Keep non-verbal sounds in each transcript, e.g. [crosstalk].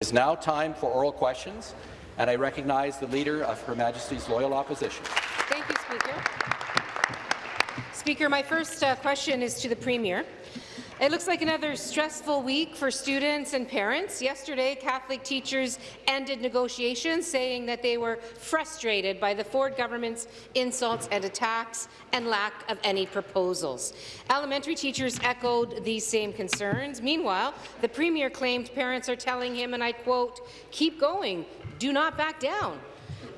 It is now time for oral questions, and I recognize the Leader of Her Majesty's Loyal Opposition. Thank you, Speaker. Speaker, my first uh, question is to the Premier. It looks like another stressful week for students and parents. Yesterday, Catholic teachers ended negotiations, saying that they were frustrated by the Ford government's insults and attacks and lack of any proposals. Elementary teachers echoed these same concerns. Meanwhile, the Premier claimed parents are telling him, and I quote, keep going, do not back down.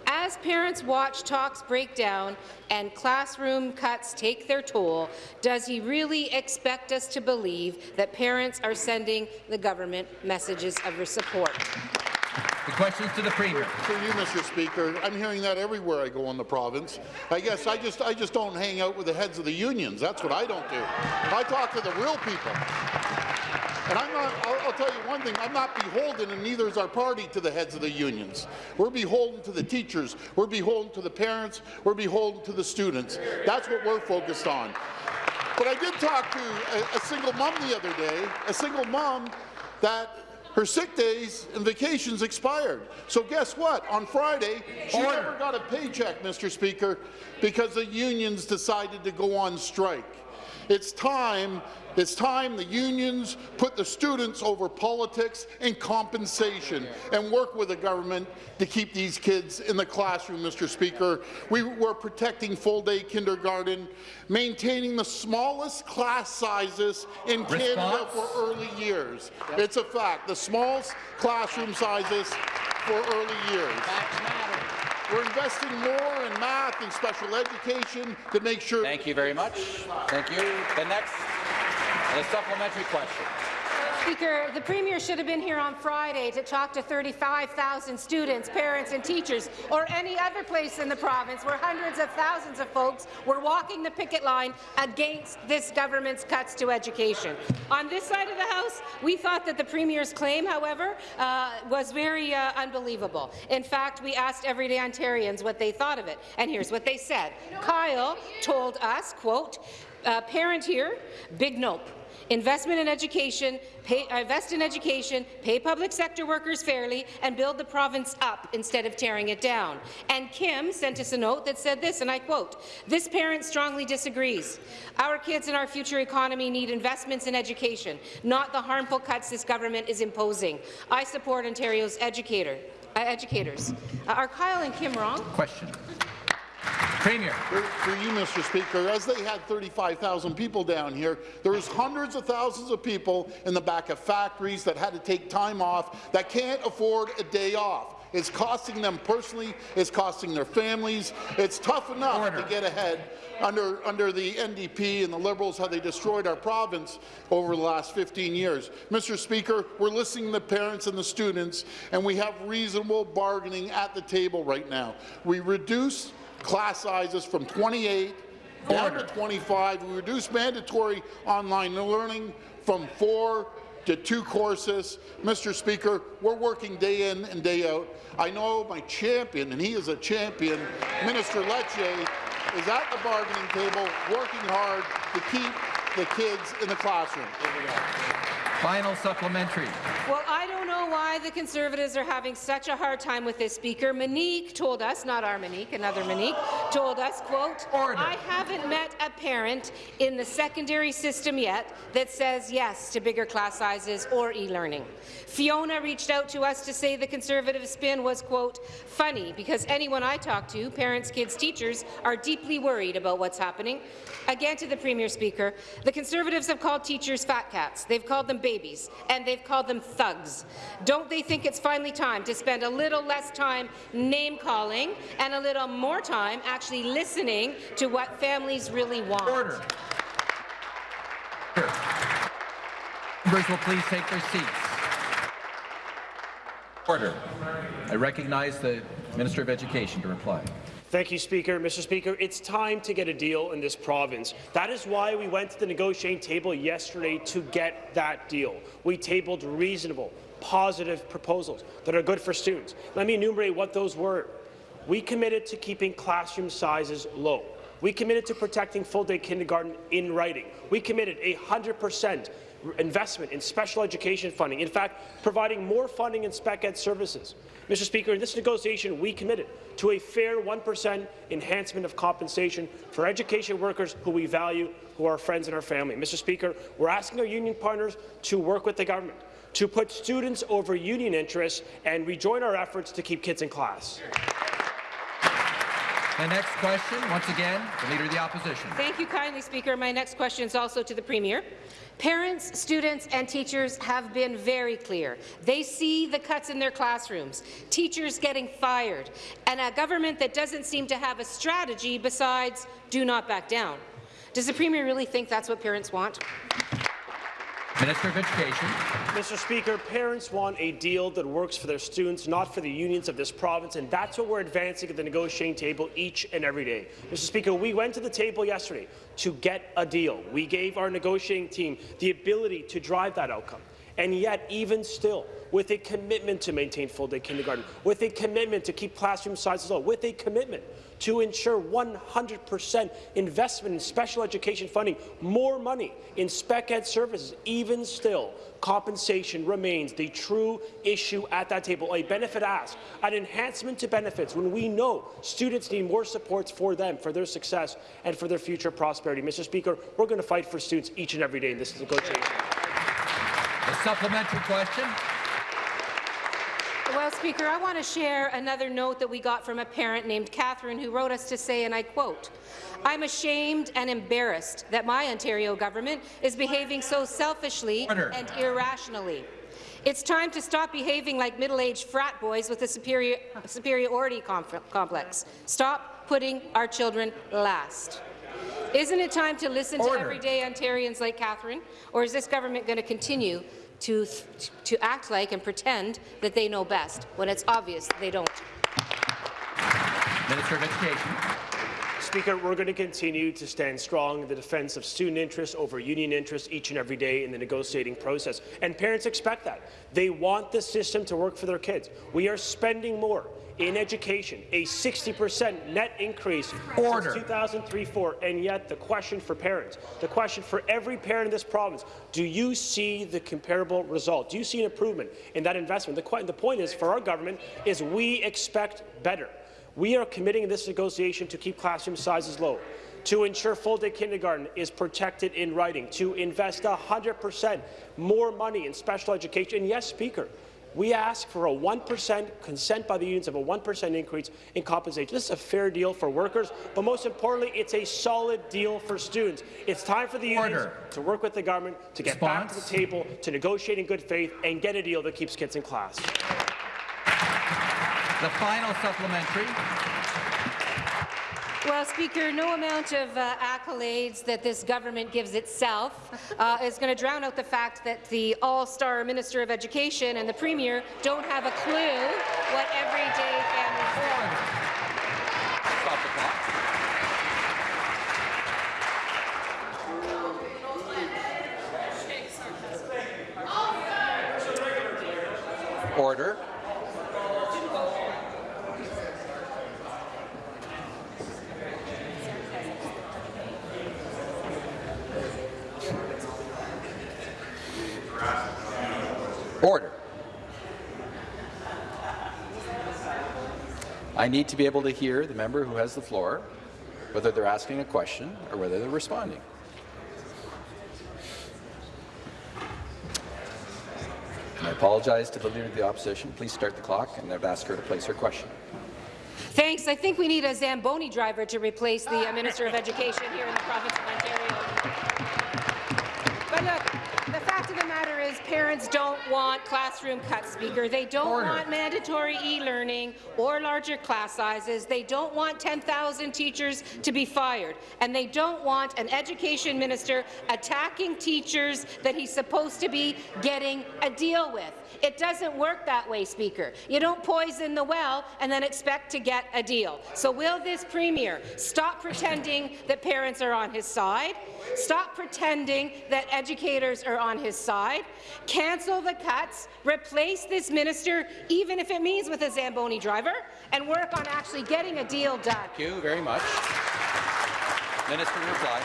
As parents watch talks break down and classroom cuts take their toll, does he really expect us to believe that parents are sending the government messages of support? The questions to the Premier. For you, Mr. Speaker, I'm hearing that everywhere I go in the province. I guess I just I just don't hang out with the heads of the unions. That's what I don't do. I talk to the real people. And I'm not, I'll, I'll, tell you one thing, I'm not beholden, and neither is our party, to the heads of the unions. We're beholden to the teachers, we're beholden to the parents, we're beholden to the students. That's what we're focused on. But I did talk to a, a single mom the other day, a single mom that her sick days and vacations expired. So guess what? On Friday, she Order. never got a paycheck, Mr. Speaker, because the unions decided to go on strike. It's time it's time the unions put the students over politics and compensation and work with the government to keep these kids in the classroom, Mr. Speaker. We were protecting full-day kindergarten, maintaining the smallest class sizes in Response? Canada for early years. Yep. It's a fact. The smallest classroom sizes for early years. We're investing more in math and special education to make sure. Thank you very much. Thank you. The next, the supplementary question. Speaker, the Premier should have been here on Friday to talk to 35,000 students, parents and teachers, or any other place in the province where hundreds of thousands of folks were walking the picket line against this government's cuts to education. On this side of the House, we thought that the Premier's claim, however, uh, was very uh, unbelievable. In fact, we asked everyday Ontarians what they thought of it, and here's what they said. Kyle told us, quote, uh, parent here, big nope. Investment in education, pay, uh, invest in education, pay public sector workers fairly, and build the province up instead of tearing it down. And Kim sent us a note that said this, and I quote, this parent strongly disagrees. Our kids and our future economy need investments in education, not the harmful cuts this government is imposing. I support Ontario's educator, uh, educators. Uh, are Kyle and Kim wrong? Question. Premier. For, for, you, Mr. Speaker, as they had 35,000 people down here, there was hundreds of thousands of people in the back of factories that had to take time off that can't afford a day off. It's costing them personally. It's costing their families. It's tough enough Order. to get ahead under, under the NDP and the Liberals, how they destroyed our province over the last 15 years. Mr. Speaker, we're listening to the parents and the students, and we have reasonable bargaining at the table right now. We reduce class sizes from 28 down to 25. We reduced mandatory online learning from four to two courses. Mr. Speaker, we're working day in and day out. I know my champion, and he is a champion, Minister Lecce, is at the bargaining table working hard to keep the kids in the classroom. Final supplementary. Well, I don't know why the Conservatives are having such a hard time with this speaker. Monique told us, not our Monique, another Monique, told us, quote, Order. I haven't met a parent in the secondary system yet that says yes to bigger class sizes or e-learning. Fiona reached out to us to say the Conservative spin was, quote, funny because anyone I talk to, parents, kids, teachers, are deeply worried about what's happening. Again to the Premier Speaker, the Conservatives have called teachers fat cats. They've called them babies, and they've called them thugs. Don't they think it's finally time to spend a little less time name-calling and a little more time actually listening to what families really want? Order. Members will please take their seats. Order. I recognize the Minister of Education to reply. Thank you, Speaker. Mr. Speaker, it's time to get a deal in this province. That is why we went to the negotiating table yesterday to get that deal. We tabled reasonable, positive proposals that are good for students. Let me enumerate what those were. We committed to keeping classroom sizes low. We committed to protecting full-day kindergarten in writing. We committed a 100% investment in special education funding, in fact, providing more funding in spec ed services. Mr. Speaker, in this negotiation, we committed to a fair 1% enhancement of compensation for education workers who we value, who are our friends and our family. Mr. Speaker, we're asking our union partners to work with the government to put students over union interests and rejoin our efforts to keep kids in class. The next question, once again, the Leader of the Opposition. Thank you kindly, Speaker. My next question is also to the Premier. Parents, students and teachers have been very clear. They see the cuts in their classrooms, teachers getting fired, and a government that doesn't seem to have a strategy besides do not back down. Does the Premier really think that's what parents want? Minister of Education. Mr. Speaker, parents want a deal that works for their students, not for the unions of this province, and that's what we're advancing at the negotiating table each and every day. Mr. Speaker, we went to the table yesterday to get a deal. We gave our negotiating team the ability to drive that outcome. And yet, even still, with a commitment to maintain full-day kindergarten, with a commitment to keep classroom sizes low, with a commitment to ensure 100% investment in special education funding, more money in spec ed services, even still, compensation remains the true issue at that table. A benefit ask, an enhancement to benefits when we know students need more supports for them, for their success and for their future prosperity. Mr. Speaker, we're going to fight for students each and every day in this negotiation. The supplementary question. Well, Speaker, I want to share another note that we got from a parent named Catherine who wrote us to say, and I quote, I'm ashamed and embarrassed that my Ontario government is behaving so selfishly Order. and irrationally. It's time to stop behaving like middle-aged frat boys with a superior, superiority complex. Stop putting our children last. Isn't it time to listen Order. to everyday Ontarians like Catherine, or is this government going to continue to, to act like and pretend that they know best when it's obvious they don't? Minister of Education. Speaker, we're going to continue to stand strong in the defence of student interests over union interests each and every day in the negotiating process. And parents expect that. They want the system to work for their kids. We are spending more in education, a 60% net increase Order. since 2003-4, and yet the question for parents, the question for every parent in this province, do you see the comparable result? Do you see an improvement in that investment? The, the point is, for our government, is we expect better. We are committing in this negotiation to keep classroom sizes low, to ensure full-day kindergarten is protected in writing, to invest 100% more money in special education. And yes, Speaker, we ask for a 1% consent by the unions of a 1% increase in compensation. This is a fair deal for workers, but most importantly, it's a solid deal for students. It's time for the unions Order. to work with the government to get back to the table, to negotiate in good faith, and get a deal that keeps kids in class. The final supplementary. Well, Speaker, no amount of uh, accolades that this government gives itself uh, is going to drown out the fact that the all-star Minister of Education and the Premier don't have a clue what everyday families clock. Order. Order. I need to be able to hear the member who has the floor, whether they're asking a question or whether they're responding. And I apologize to the Leader of the Opposition. Please start the clock, and I've asked her to place her question. Thanks. I think we need a Zamboni driver to replace the uh, Minister of Education here in the province of Ontario. [laughs] But look, the fact of the matter is parents don't want classroom cuts, Speaker. They don't Order. want mandatory e-learning or larger class sizes. They don't want 10,000 teachers to be fired. And they don't want an education minister attacking teachers that he's supposed to be getting a deal with. It doesn't work that way, Speaker. You don't poison the well and then expect to get a deal. So will this Premier stop pretending that parents are on his side, stop pretending that educators are on his side, cancel the cuts, replace this minister, even if it means with a Zamboni driver, and work on actually getting a deal done? Thank you very much. Minister, reply.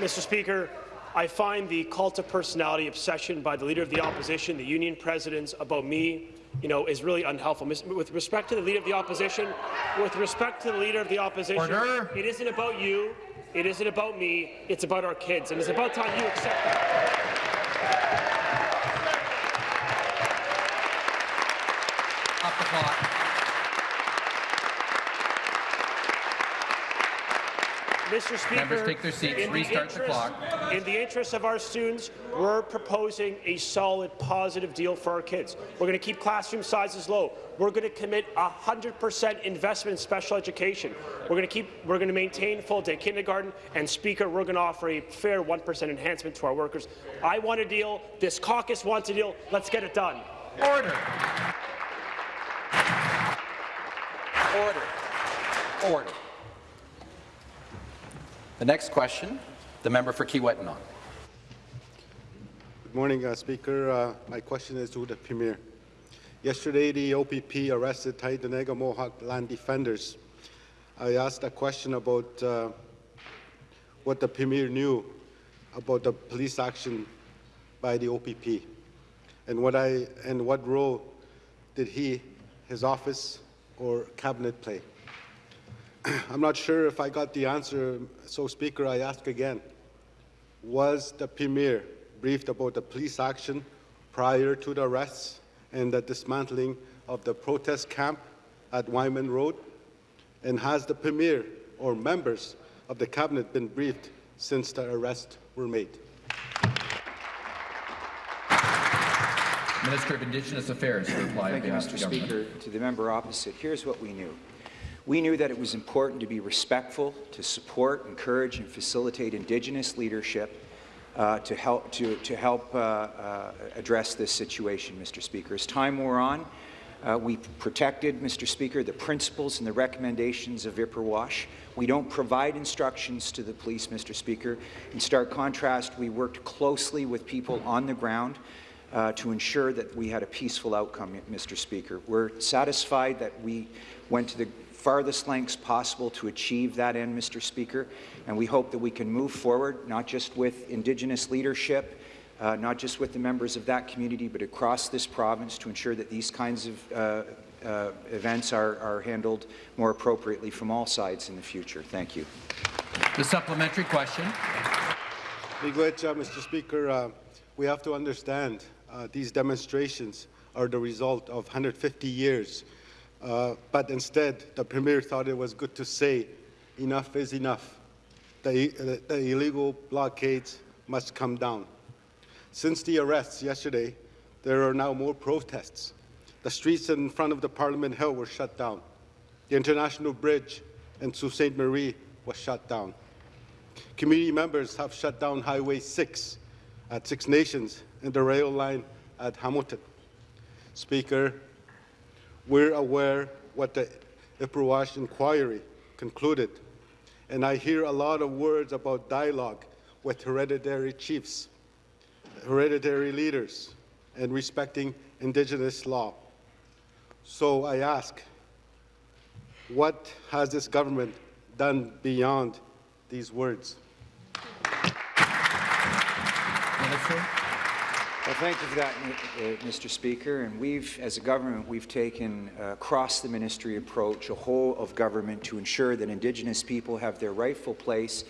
Mr. Speaker, I find the cult of personality obsession by the Leader of the Opposition, the union presidents, about me, you know, is really unhelpful. With respect to the Leader of the Opposition, with respect to the Leader of the Opposition, Order. it isn't about you, it isn't about me, it's about our kids, and it's about time you accept that. The clock. Mr. Speaker, Members take their seats. in the Restart the interest- clock. In the interest of our students, we're proposing a solid, positive deal for our kids. We're going to keep classroom sizes low. We're going to commit 100% investment in special education. We're going to keep. We're going to maintain full-day kindergarten. And Speaker, we're going to offer a fair 1% enhancement to our workers. I want a deal. This caucus wants a deal. Let's get it done. Order. Order. Order. The next question, the member for Kiiwetinoong. Good morning, uh, Speaker. Uh, my question is to the Premier. Yesterday, the OPP arrested Tyendinaga Mohawk land defenders. I asked a question about uh, what the Premier knew about the police action by the OPP, and what I and what role did he, his office, or cabinet play. [clears throat] I'm not sure if I got the answer, so Speaker, I ask again. Was the Premier briefed about the police action prior to the arrests and the dismantling of the protest camp at Wyman Road? And has the Premier or members of the Cabinet been briefed since the arrests were made? Minister of Indigenous Affairs to reply Thank you, Mr. the government. Speaker. To the member opposite, here's what we knew. We knew that it was important to be respectful, to support, encourage, and facilitate Indigenous leadership uh, to help, to, to help uh, uh, address this situation, Mr. Speaker. As time wore on, uh, we protected, Mr. Speaker, the principles and the recommendations of Ipperwash. We don't provide instructions to the police, Mr. Speaker. In stark contrast, we worked closely with people on the ground uh, to ensure that we had a peaceful outcome, Mr. Speaker. We're satisfied that we went to the farthest lengths possible to achieve that end, Mr. Speaker, and we hope that we can move forward, not just with Indigenous leadership, uh, not just with the members of that community, but across this province to ensure that these kinds of uh, uh, events are, are handled more appropriately from all sides in the future. Thank you. The supplementary question. Miigwech, uh, Mr. Speaker, uh, we have to understand uh, these demonstrations are the result of 150 years. Uh, but instead, the Premier thought it was good to say, enough is enough. The, the, the illegal blockades must come down. Since the arrests yesterday, there are now more protests. The streets in front of the Parliament Hill were shut down. The International Bridge in Sault Ste. Marie was shut down. Community members have shut down Highway 6 at Six Nations and the rail line at Hamilton. Speaker, we're aware what the Ipperwash inquiry concluded, and I hear a lot of words about dialogue with hereditary chiefs, hereditary leaders, and respecting Indigenous law. So I ask, what has this government done beyond these words? Minister. Well, thank you for that, uh, Mr. Speaker. And we've, as a government, we've taken uh, across the ministry approach, a whole of government, to ensure that Indigenous people have their rightful place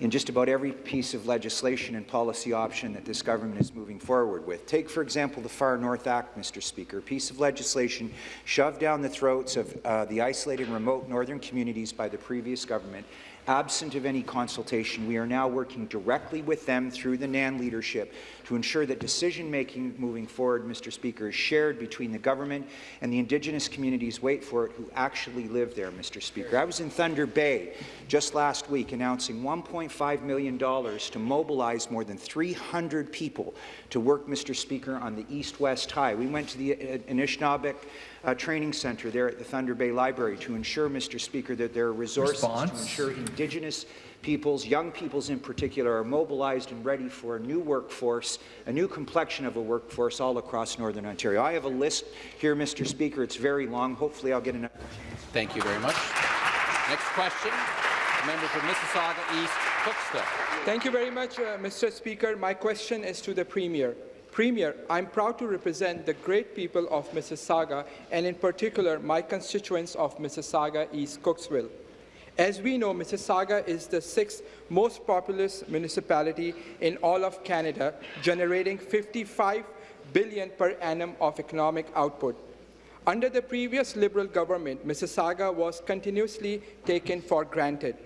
in just about every piece of legislation and policy option that this government is moving forward with. Take, for example, the Far North Act, Mr. Speaker, a piece of legislation shoved down the throats of uh, the isolated and remote northern communities by the previous government. Absent of any consultation, we are now working directly with them through the NAN leadership to ensure that decision-making moving forward, Mr. Speaker, is shared between the government and the Indigenous communities, wait for it, who actually live there, Mr. Speaker. I was in Thunder Bay just last week announcing $1.5 million to mobilize more than 300 people to work, Mr. Speaker, on the east-west tie. We went to the uh, Anishinaabeg uh, Training Centre there at the Thunder Bay Library to ensure, Mr. Speaker, that there are resources Response. to ensure Indigenous peoples, young peoples in particular, are mobilized and ready for a new workforce, a new complexion of a workforce all across Northern Ontario. I have a list here, Mr. Speaker. It's very long. Hopefully I'll get enough. Thank you very much. Next question, the member for Mississauga East Cooksville. Thank you very much, uh, Mr. Speaker. My question is to the Premier. Premier, I'm proud to represent the great people of Mississauga, and in particular, my constituents of Mississauga East Cooksville. As we know, Mississauga is the sixth most populous municipality in all of Canada, generating 55 billion per annum of economic output. Under the previous Liberal government, Mississauga was continuously taken for granted.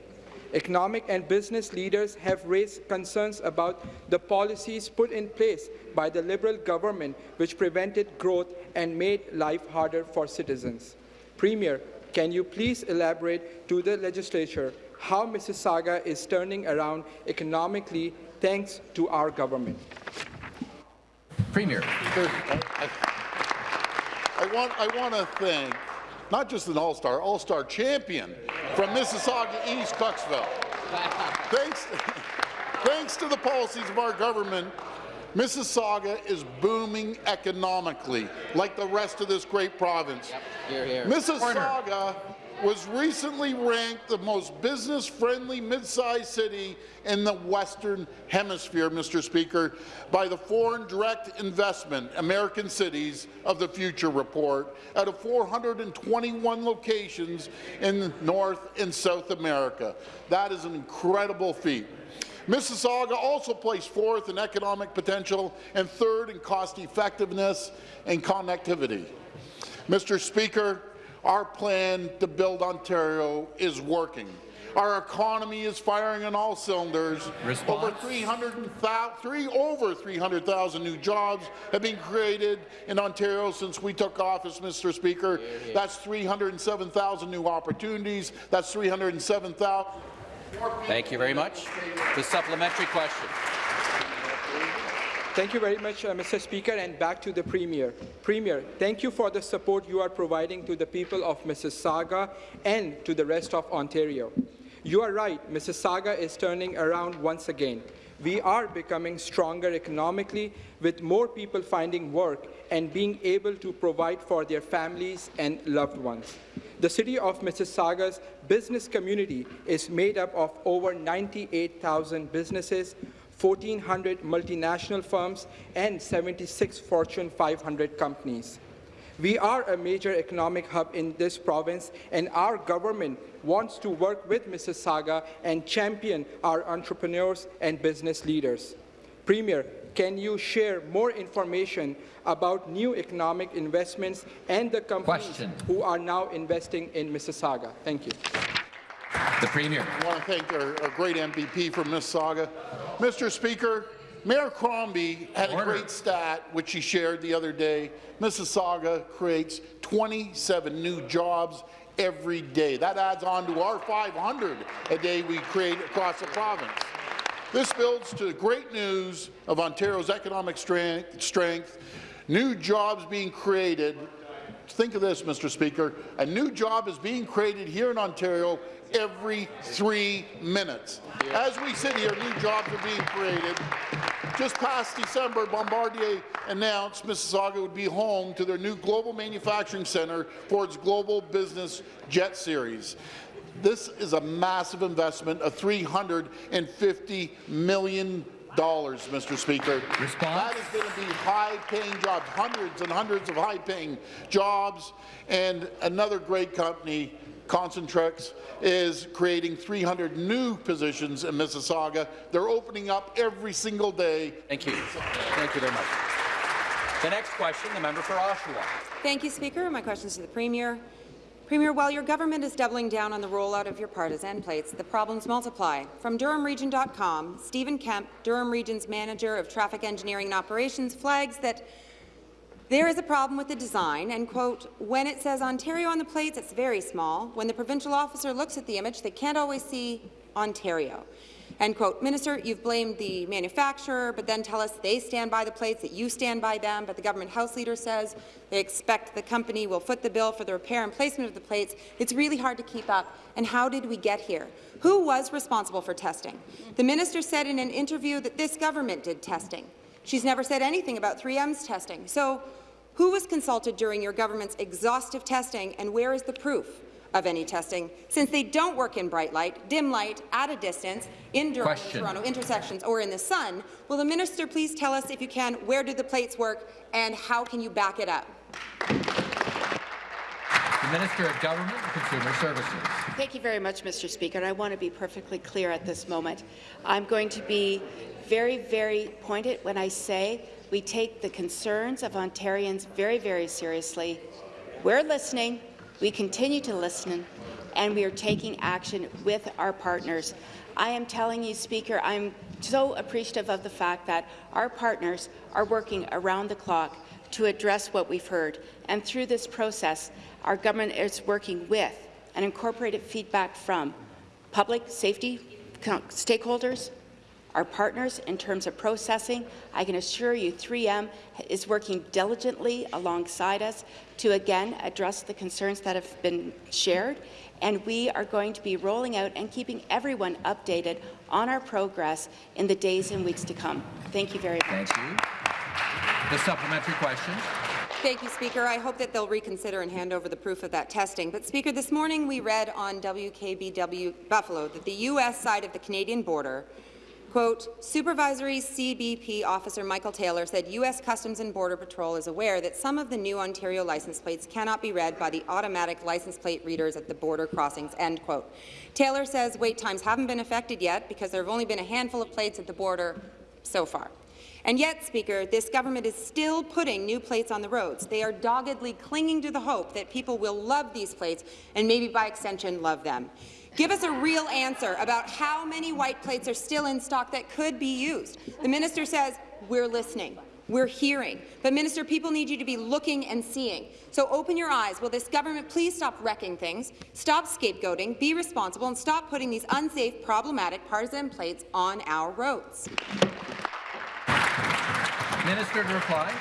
Economic and business leaders have raised concerns about the policies put in place by the Liberal government which prevented growth and made life harder for citizens. Premier, can you please elaborate to the legislature how Mississauga is turning around economically thanks to our government? Premier. I want, I want to thank not just an all-star, all-star champion from Mississauga East, Cooksville. thanks, [laughs] thanks to the policies of our government, Mississauga is booming economically, like the rest of this great province. Here, here. Mississauga was recently ranked the most business-friendly mid-sized city in the Western Hemisphere, Mr. Speaker, by the Foreign Direct Investment American Cities of the Future report out of 421 locations in North and South America. That is an incredible feat. Mississauga also placed fourth in economic potential and third in cost effectiveness and connectivity. Mr. Speaker, our plan to build Ontario is working. Our economy is firing on all cylinders. Response? Over 300,000 three, over 300,000 new jobs have been created in Ontario since we took office, Mr. Speaker. That's 307,000 new opportunities. That's 307,000. Thank you very much. The supplementary question. Thank you very much, uh, Mr. Speaker, and back to the Premier. Premier, thank you for the support you are providing to the people of Mississauga and to the rest of Ontario. You are right, Mississauga is turning around once again. We are becoming stronger economically, with more people finding work and being able to provide for their families and loved ones. The city of Mississauga's business community is made up of over 98,000 businesses, 1,400 multinational firms, and 76 Fortune 500 companies. We are a major economic hub in this province, and our government wants to work with Mississauga and champion our entrepreneurs and business leaders. Premier, can you share more information about new economic investments and the companies Question. who are now investing in Mississauga? Thank you. The Premier. I want to thank our, our great MVP from Mississauga. Mr. Speaker, Mayor Crombie had a great stat which he shared the other day. Mississauga creates 27 new jobs every day. That adds on to our 500 a day we create across the province. This builds to the great news of Ontario's economic strength, strength new jobs being created Think of this, Mr. Speaker. A new job is being created here in Ontario every three minutes. As we sit here, new jobs are being created. Just past December, Bombardier announced Mississauga would be home to their new Global Manufacturing Centre for its Global Business Jet Series. This is a massive investment of $350 million, Mr. Speaker. Response? That is going to be high-paying jobs, hundreds and hundreds of high-paying jobs. And another great company, Concentrix, is creating 300 new positions in Mississauga. They're opening up every single day. Thank you. Thank you very much. The next question, the member for Oshawa. Thank you, Speaker. My question is to the Premier. Premier, while your government is doubling down on the rollout of your partisan plates, the problems multiply. From DurhamRegion.com, Stephen Kemp, Durham Region's Manager of Traffic Engineering and Operations, flags that there is a problem with the design, and, quote, when it says Ontario on the plates, it's very small. When the provincial officer looks at the image, they can't always see Ontario. End quote. Minister, you've blamed the manufacturer, but then tell us they stand by the plates, that you stand by them, but the government House Leader says they expect the company will foot the bill for the repair and placement of the plates. It's really hard to keep up. And how did we get here? Who was responsible for testing? The minister said in an interview that this government did testing. She's never said anything about 3M's testing. So who was consulted during your government's exhaustive testing, and where is the proof? of any testing, since they don't work in bright light, dim light, at a distance, in Durham, Question. Toronto intersections, or in the sun, will the minister please tell us, if you can, where do the plates work and how can you back it up? The Minister of Government and Consumer Services. Thank you very much, Mr. Speaker. And I want to be perfectly clear at this moment. I'm going to be very, very pointed when I say we take the concerns of Ontarians very, very seriously. We're listening. We continue to listen, and we are taking action with our partners. I am telling you, Speaker, I'm so appreciative of the fact that our partners are working around the clock to address what we've heard. And through this process, our government is working with and incorporated feedback from public safety stakeholders, our partners in terms of processing. I can assure you 3M is working diligently alongside us to again address the concerns that have been shared. And we are going to be rolling out and keeping everyone updated on our progress in the days and weeks to come. Thank you very much. Thank you. The supplementary question. Thank you, Speaker. I hope that they'll reconsider and hand over the proof of that testing. But, Speaker, this morning we read on WKBW Buffalo that the U.S. side of the Canadian border Quote, Supervisory CBP Officer Michael Taylor said U.S. Customs and Border Patrol is aware that some of the new Ontario license plates cannot be read by the automatic license plate readers at the border crossings, end quote. Taylor says wait times haven't been affected yet because there have only been a handful of plates at the border so far. And yet, Speaker, this government is still putting new plates on the roads. They are doggedly clinging to the hope that people will love these plates and maybe by extension love them. Give us a real answer about how many white plates are still in stock that could be used. The minister says, we're listening. We're hearing. But, Minister, people need you to be looking and seeing. So open your eyes. Will this government please stop wrecking things, stop scapegoating, be responsible, and stop putting these unsafe, problematic partisan plates on our roads? Minister to reply.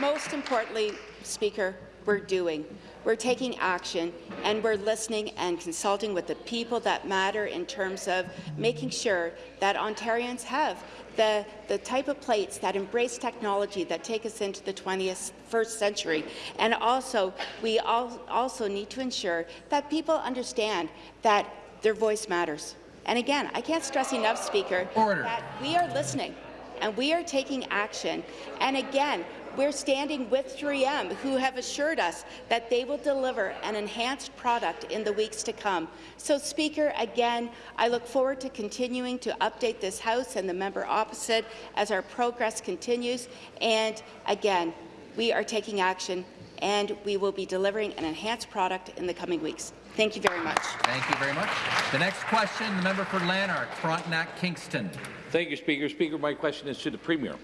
Most importantly, Speaker, we're doing. We're taking action, and we're listening and consulting with the people that matter in terms of making sure that Ontarians have the, the type of plates that embrace technology that take us into the 21st century. And also, we all also need to ensure that people understand that their voice matters. And again, I can't stress enough, Speaker, Order. that we are listening and we are taking action. And again, we're standing with 3M, who have assured us that they will deliver an enhanced product in the weeks to come. So, Speaker, again, I look forward to continuing to update this House and the member opposite as our progress continues. And again, we are taking action, and we will be delivering an enhanced product in the coming weeks. Thank you very much. Thank you very much. The next question, the member for Lanark, Frontenac Kingston. Thank you, Speaker. Speaker, my question is to the Premier.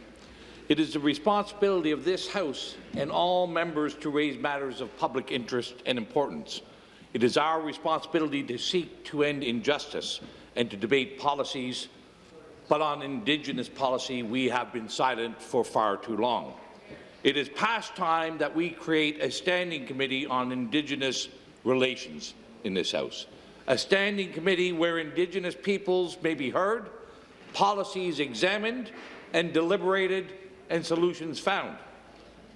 It is the responsibility of this House and all members to raise matters of public interest and importance. It is our responsibility to seek to end injustice and to debate policies, but on Indigenous policy we have been silent for far too long. It is past time that we create a standing committee on Indigenous relations in this House, a standing committee where Indigenous peoples may be heard, policies examined and deliberated, and solutions found.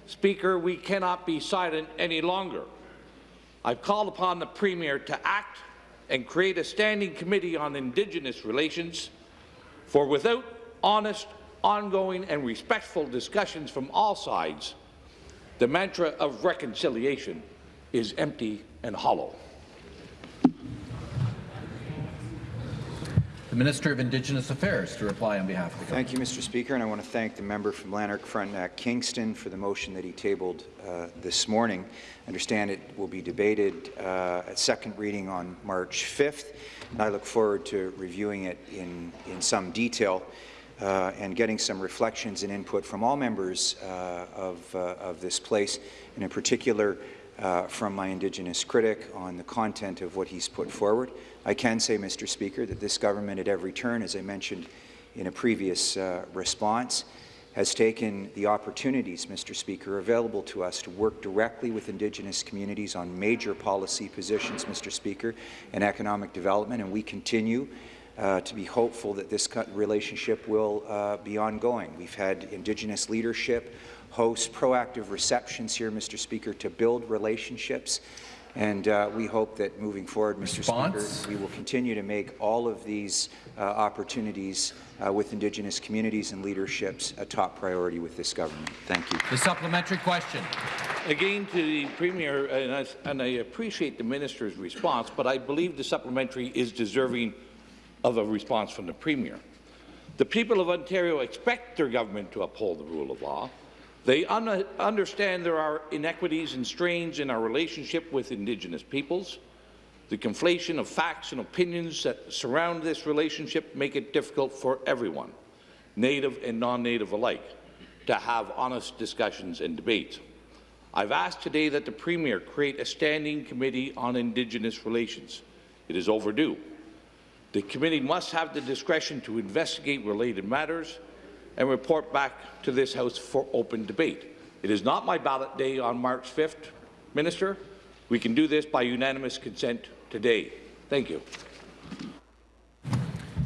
Speaker, we cannot be silent any longer. I've called upon the Premier to act and create a standing committee on Indigenous relations, for without honest, ongoing and respectful discussions from all sides, the mantra of reconciliation is empty and hollow. Minister of Indigenous Affairs to reply on behalf of the government. Thank you, Mr. Speaker, and I want to thank the member from Lanark Frontenac Kingston for the motion that he tabled uh, this morning. I understand it will be debated uh, at second reading on March 5th, and I look forward to reviewing it in, in some detail uh, and getting some reflections and input from all members uh, of, uh, of this place, and in particular uh, from my Indigenous critic on the content of what he's put forward. I can say, Mr. Speaker, that this government at every turn, as I mentioned in a previous uh, response, has taken the opportunities, Mr. Speaker, available to us to work directly with Indigenous communities on major policy positions, Mr. Speaker, and economic development, and we continue uh, to be hopeful that this relationship will uh, be ongoing. We've had Indigenous leadership host proactive receptions here, Mr. Speaker, to build relationships And uh, we hope that moving forward, Mr. Response? Speaker, we will continue to make all of these uh, opportunities uh, with Indigenous communities and leaderships a top priority with this government. Thank you. The supplementary question. Again, to the Premier, and I, and I appreciate the Minister's response, but I believe the supplementary is deserving of a response from the Premier. The people of Ontario expect their government to uphold the rule of law. They un understand there are inequities and strains in our relationship with Indigenous peoples. The conflation of facts and opinions that surround this relationship make it difficult for everyone, Native and non-Native alike, to have honest discussions and debates. I've asked today that the Premier create a standing committee on Indigenous relations. It is overdue. The committee must have the discretion to investigate related matters and report back to this House for open debate. It is not my ballot day on March 5th, Minister. We can do this by unanimous consent today. Thank you.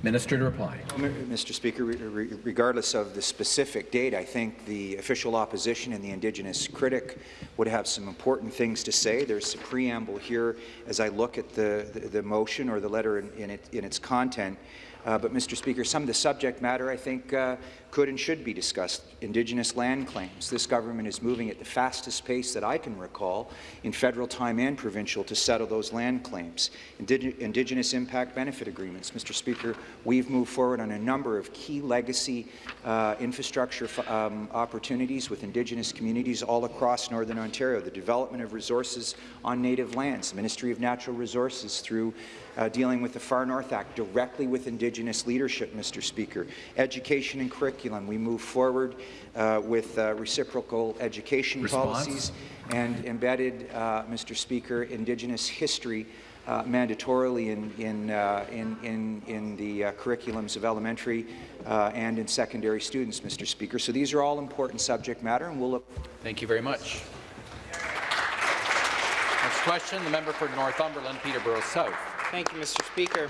Minister to reply. Mr. Speaker, re regardless of the specific date, I think the official opposition and the Indigenous critic would have some important things to say. There's a preamble here as I look at the, the, the motion or the letter in, in, it, in its content. Uh, but, Mr. Speaker, some of the subject matter, I think, uh, could and should be discussed. Indigenous land claims. This government is moving at the fastest pace that I can recall in federal time and provincial to settle those land claims. Indig Indigenous impact benefit agreements. Mr. Speaker, we've moved forward on a number of key legacy uh, infrastructure um, opportunities with Indigenous communities all across Northern Ontario. The development of resources on native lands. The Ministry of Natural Resources through uh, dealing with the Far North Act directly with Indigenous leadership, Mr. Speaker. Education and curriculum. We move forward uh, with uh, reciprocal education Response? policies and embedded, uh, Mr. Speaker, Indigenous history uh, mandatorily in, in, uh, in, in, in the uh, curriculums of elementary uh, and in secondary students, Mr. Speaker. So these are all important subject matter, and we'll look. Thank you very much. Next question, the member for Northumberland, Peterborough South. Thank you, Mr. Speaker.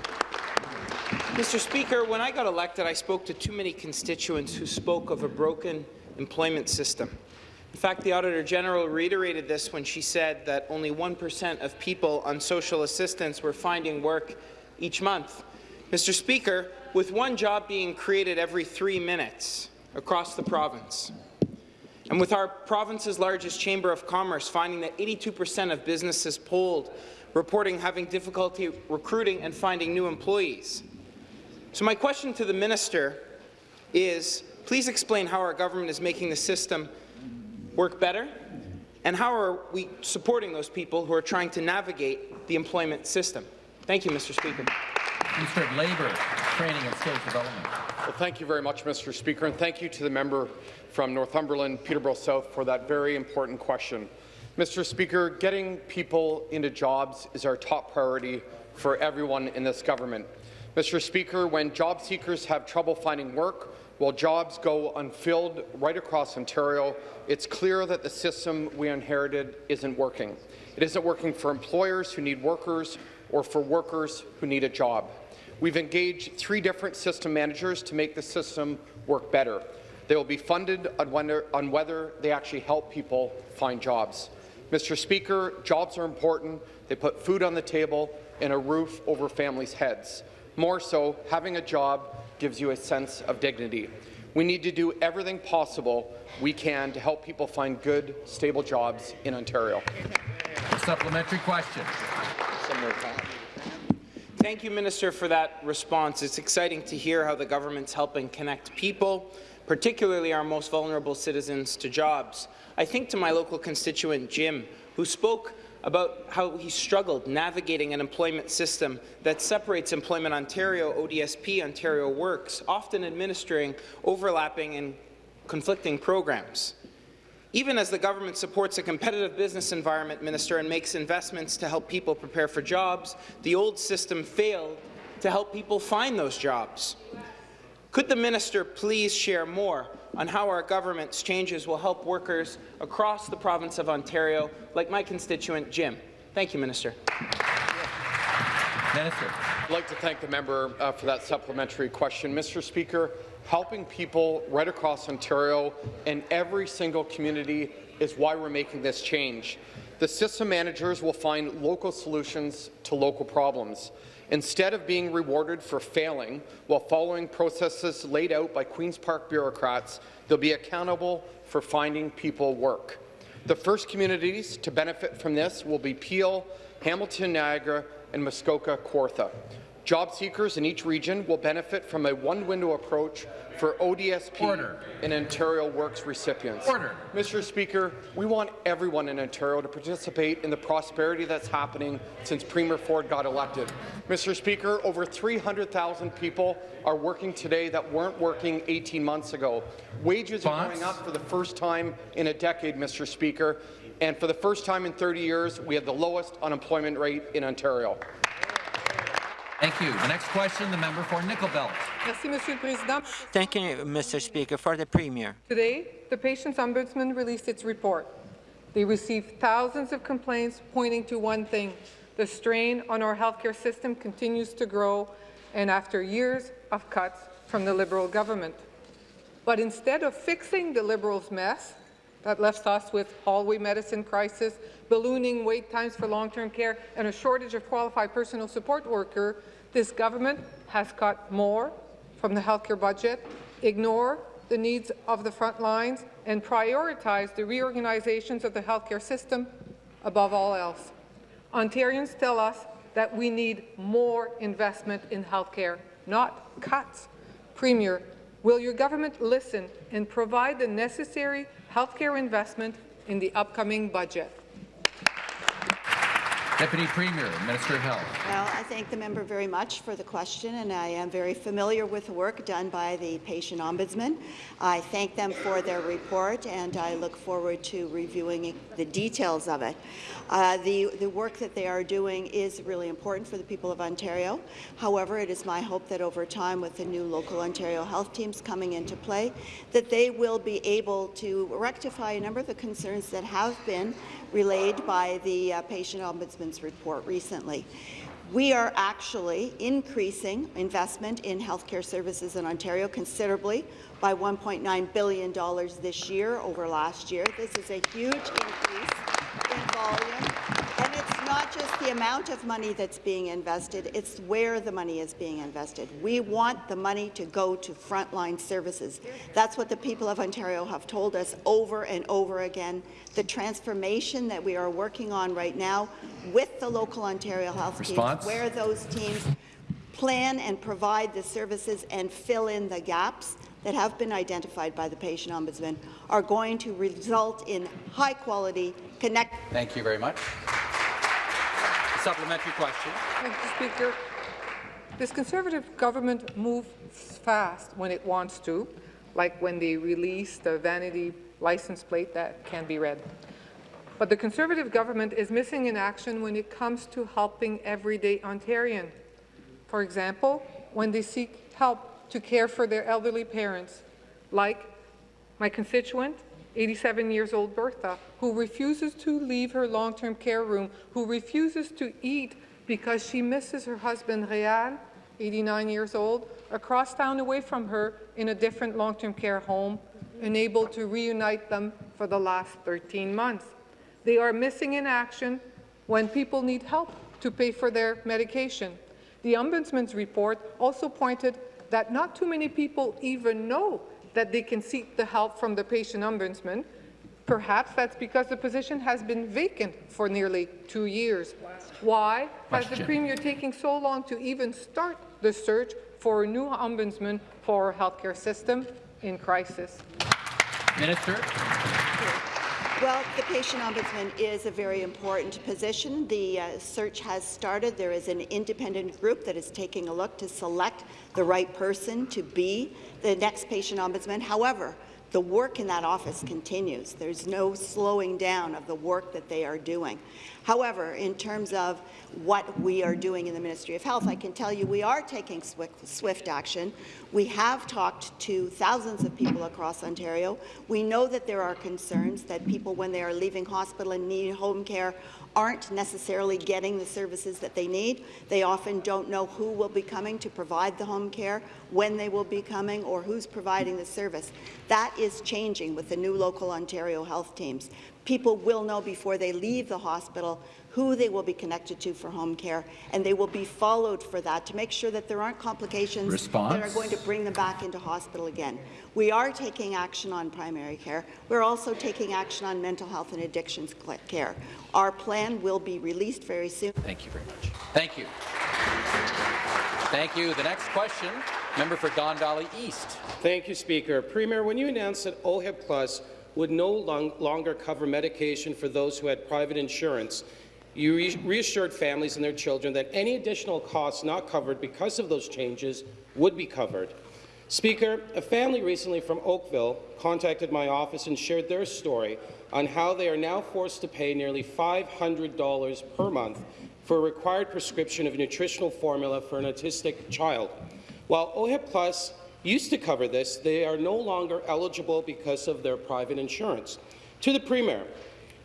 Mr. Speaker, when I got elected, I spoke to too many constituents who spoke of a broken employment system. In fact, the Auditor General reiterated this when she said that only 1% of people on social assistance were finding work each month. Mr. Speaker, with one job being created every three minutes across the province, and with our province's largest Chamber of Commerce finding that 82% of businesses polled reporting having difficulty recruiting and finding new employees. So my question to the minister is, please explain how our government is making the system work better, and how are we supporting those people who are trying to navigate the employment system? Thank you, Mr. Speaker. Minister of Labour, Training and Skills Development. Well, thank you very much, Mr. Speaker, and thank you to the member from Northumberland, Peterborough South, for that very important question. Mr. Speaker, getting people into jobs is our top priority for everyone in this government. Mr. Speaker, when job seekers have trouble finding work, while jobs go unfilled right across Ontario, it's clear that the system we inherited isn't working. It isn't working for employers who need workers or for workers who need a job. We've engaged three different system managers to make the system work better. They will be funded on whether, on whether they actually help people find jobs. Mr. Speaker, jobs are important. They put food on the table and a roof over families' heads. More so, having a job gives you a sense of dignity. We need to do everything possible we can to help people find good, stable jobs in Ontario. A supplementary question. Thank you, Minister, for that response. It's exciting to hear how the government's helping connect people, particularly our most vulnerable citizens, to jobs. I think to my local constituent, Jim, who spoke about how he struggled navigating an employment system that separates Employment Ontario, ODSP, Ontario Works, often administering overlapping and conflicting programs. Even as the government supports a competitive business environment, Minister, and makes investments to help people prepare for jobs, the old system failed to help people find those jobs. Could the minister please share more on how our government's changes will help workers across the province of Ontario, like my constituent Jim? Thank you, Minister. Minister. I'd like to thank the member uh, for that supplementary question. Mr. Speaker, helping people right across Ontario in every single community is why we're making this change. the system managers will find local solutions to local problems. Instead of being rewarded for failing while following processes laid out by Queen's Park bureaucrats, they'll be accountable for finding people work. The first communities to benefit from this will be Peel, Hamilton Niagara, and Muskoka Kawartha. Job seekers in each region will benefit from a one-window approach for ODSP Order. and Ontario Works recipients. Order. Mr. Speaker, we want everyone in Ontario to participate in the prosperity that's happening since Premier Ford got elected. Mr. Speaker, over 300,000 people are working today that weren't working 18 months ago. Wages are going up for the first time in a decade, Mr. Speaker, and for the first time in 30 years, we have the lowest unemployment rate in Ontario. Thank you. The next question, the member for Nickel Belt. Merci, Monsieur le Président. Thank you, Mr. Speaker. For the Premier. Today, the Patients Ombudsman released its report. They received thousands of complaints pointing to one thing. The strain on our healthcare system continues to grow, and after years of cuts from the Liberal government. But instead of fixing the Liberals' mess that left us with hallway medicine crisis, ballooning wait times for long-term care, and a shortage of qualified personal support worker, this government has cut more from the healthcare budget, ignore the needs of the front lines, and prioritize the reorganizations of the healthcare system above all else. Ontarians tell us that we need more investment in healthcare, not cuts. Premier, will your government listen and provide the necessary healthcare investment in the upcoming budget? Deputy Premier, Minister of Health. Well, I thank the member very much for the question, and I am very familiar with the work done by the patient ombudsman. I thank them for their report, and I look forward to reviewing the details of it. Uh, the, the work that they are doing is really important for the people of Ontario. However, it is my hope that over time, with the new local Ontario health teams coming into play, that they will be able to rectify a number of the concerns that have been relayed by the uh, patient ombudsman's report recently. We are actually increasing investment in healthcare services in Ontario considerably by $1.9 billion this year over last year. This is a huge increase in volume. Not just the amount of money that's being invested, it's where the money is being invested. We want the money to go to frontline services. That's what the people of Ontario have told us over and over again. The transformation that we are working on right now with the local Ontario health Response? teams, where those teams plan and provide the services and fill in the gaps that have been identified by the patient ombudsman are going to result in high-quality, connect. Thank you very much. Supplementary question. Thank you, Speaker. This Conservative government moves fast when it wants to, like when they release the vanity license plate that can be read. But the Conservative government is missing in action when it comes to helping everyday Ontarian. For example, when they seek help to care for their elderly parents, like my constituent, 87 years old Bertha, who refuses to leave her long-term care room, who refuses to eat because she misses her husband, Real, 89 years old, across town away from her in a different long-term care home, unable to reunite them for the last 13 months. They are missing in action when people need help to pay for their medication. The Ombudsman's report also pointed that not too many people even know that they can seek the help from the patient ombudsman. Perhaps that's because the position has been vacant for nearly two years. Why has the Premier taking so long to even start the search for a new ombudsman for our healthcare system in crisis? Minister. Well, the patient ombudsman is a very important position. The uh, search has started. There is an independent group that is taking a look to select the right person to be the next patient ombudsman. However, the work in that office continues. There's no slowing down of the work that they are doing. However, in terms of what we are doing in the Ministry of Health, I can tell you we are taking swift, action. We have talked to thousands of people across Ontario. We know that there are concerns that people, when they are leaving hospital and need home care, aren't necessarily getting the services that they need. They often don't know who will be coming to provide the home care, when they will be coming, or who's providing the service. That is changing with the new local Ontario health teams. People will know before they leave the hospital who they will be connected to for home care, and they will be followed for that to make sure that there aren't complications Response? that are going to bring them back into hospital again. We are taking action on primary care. We're also taking action on mental health and addictions care. Our plan will be released very soon. Thank you very much. Thank you. Thank you. The next question, member for Don Valley East. Thank you, Speaker. Premier, when you announced that OHIP Plus would no long longer cover medication for those who had private insurance, you re reassured families and their children that any additional costs not covered because of those changes would be covered. Speaker, a family recently from Oakville contacted my office and shared their story on how they are now forced to pay nearly $500 per month for a required prescription of nutritional formula for an autistic child. While OHIP Plus used to cover this, they are no longer eligible because of their private insurance. To the Premier,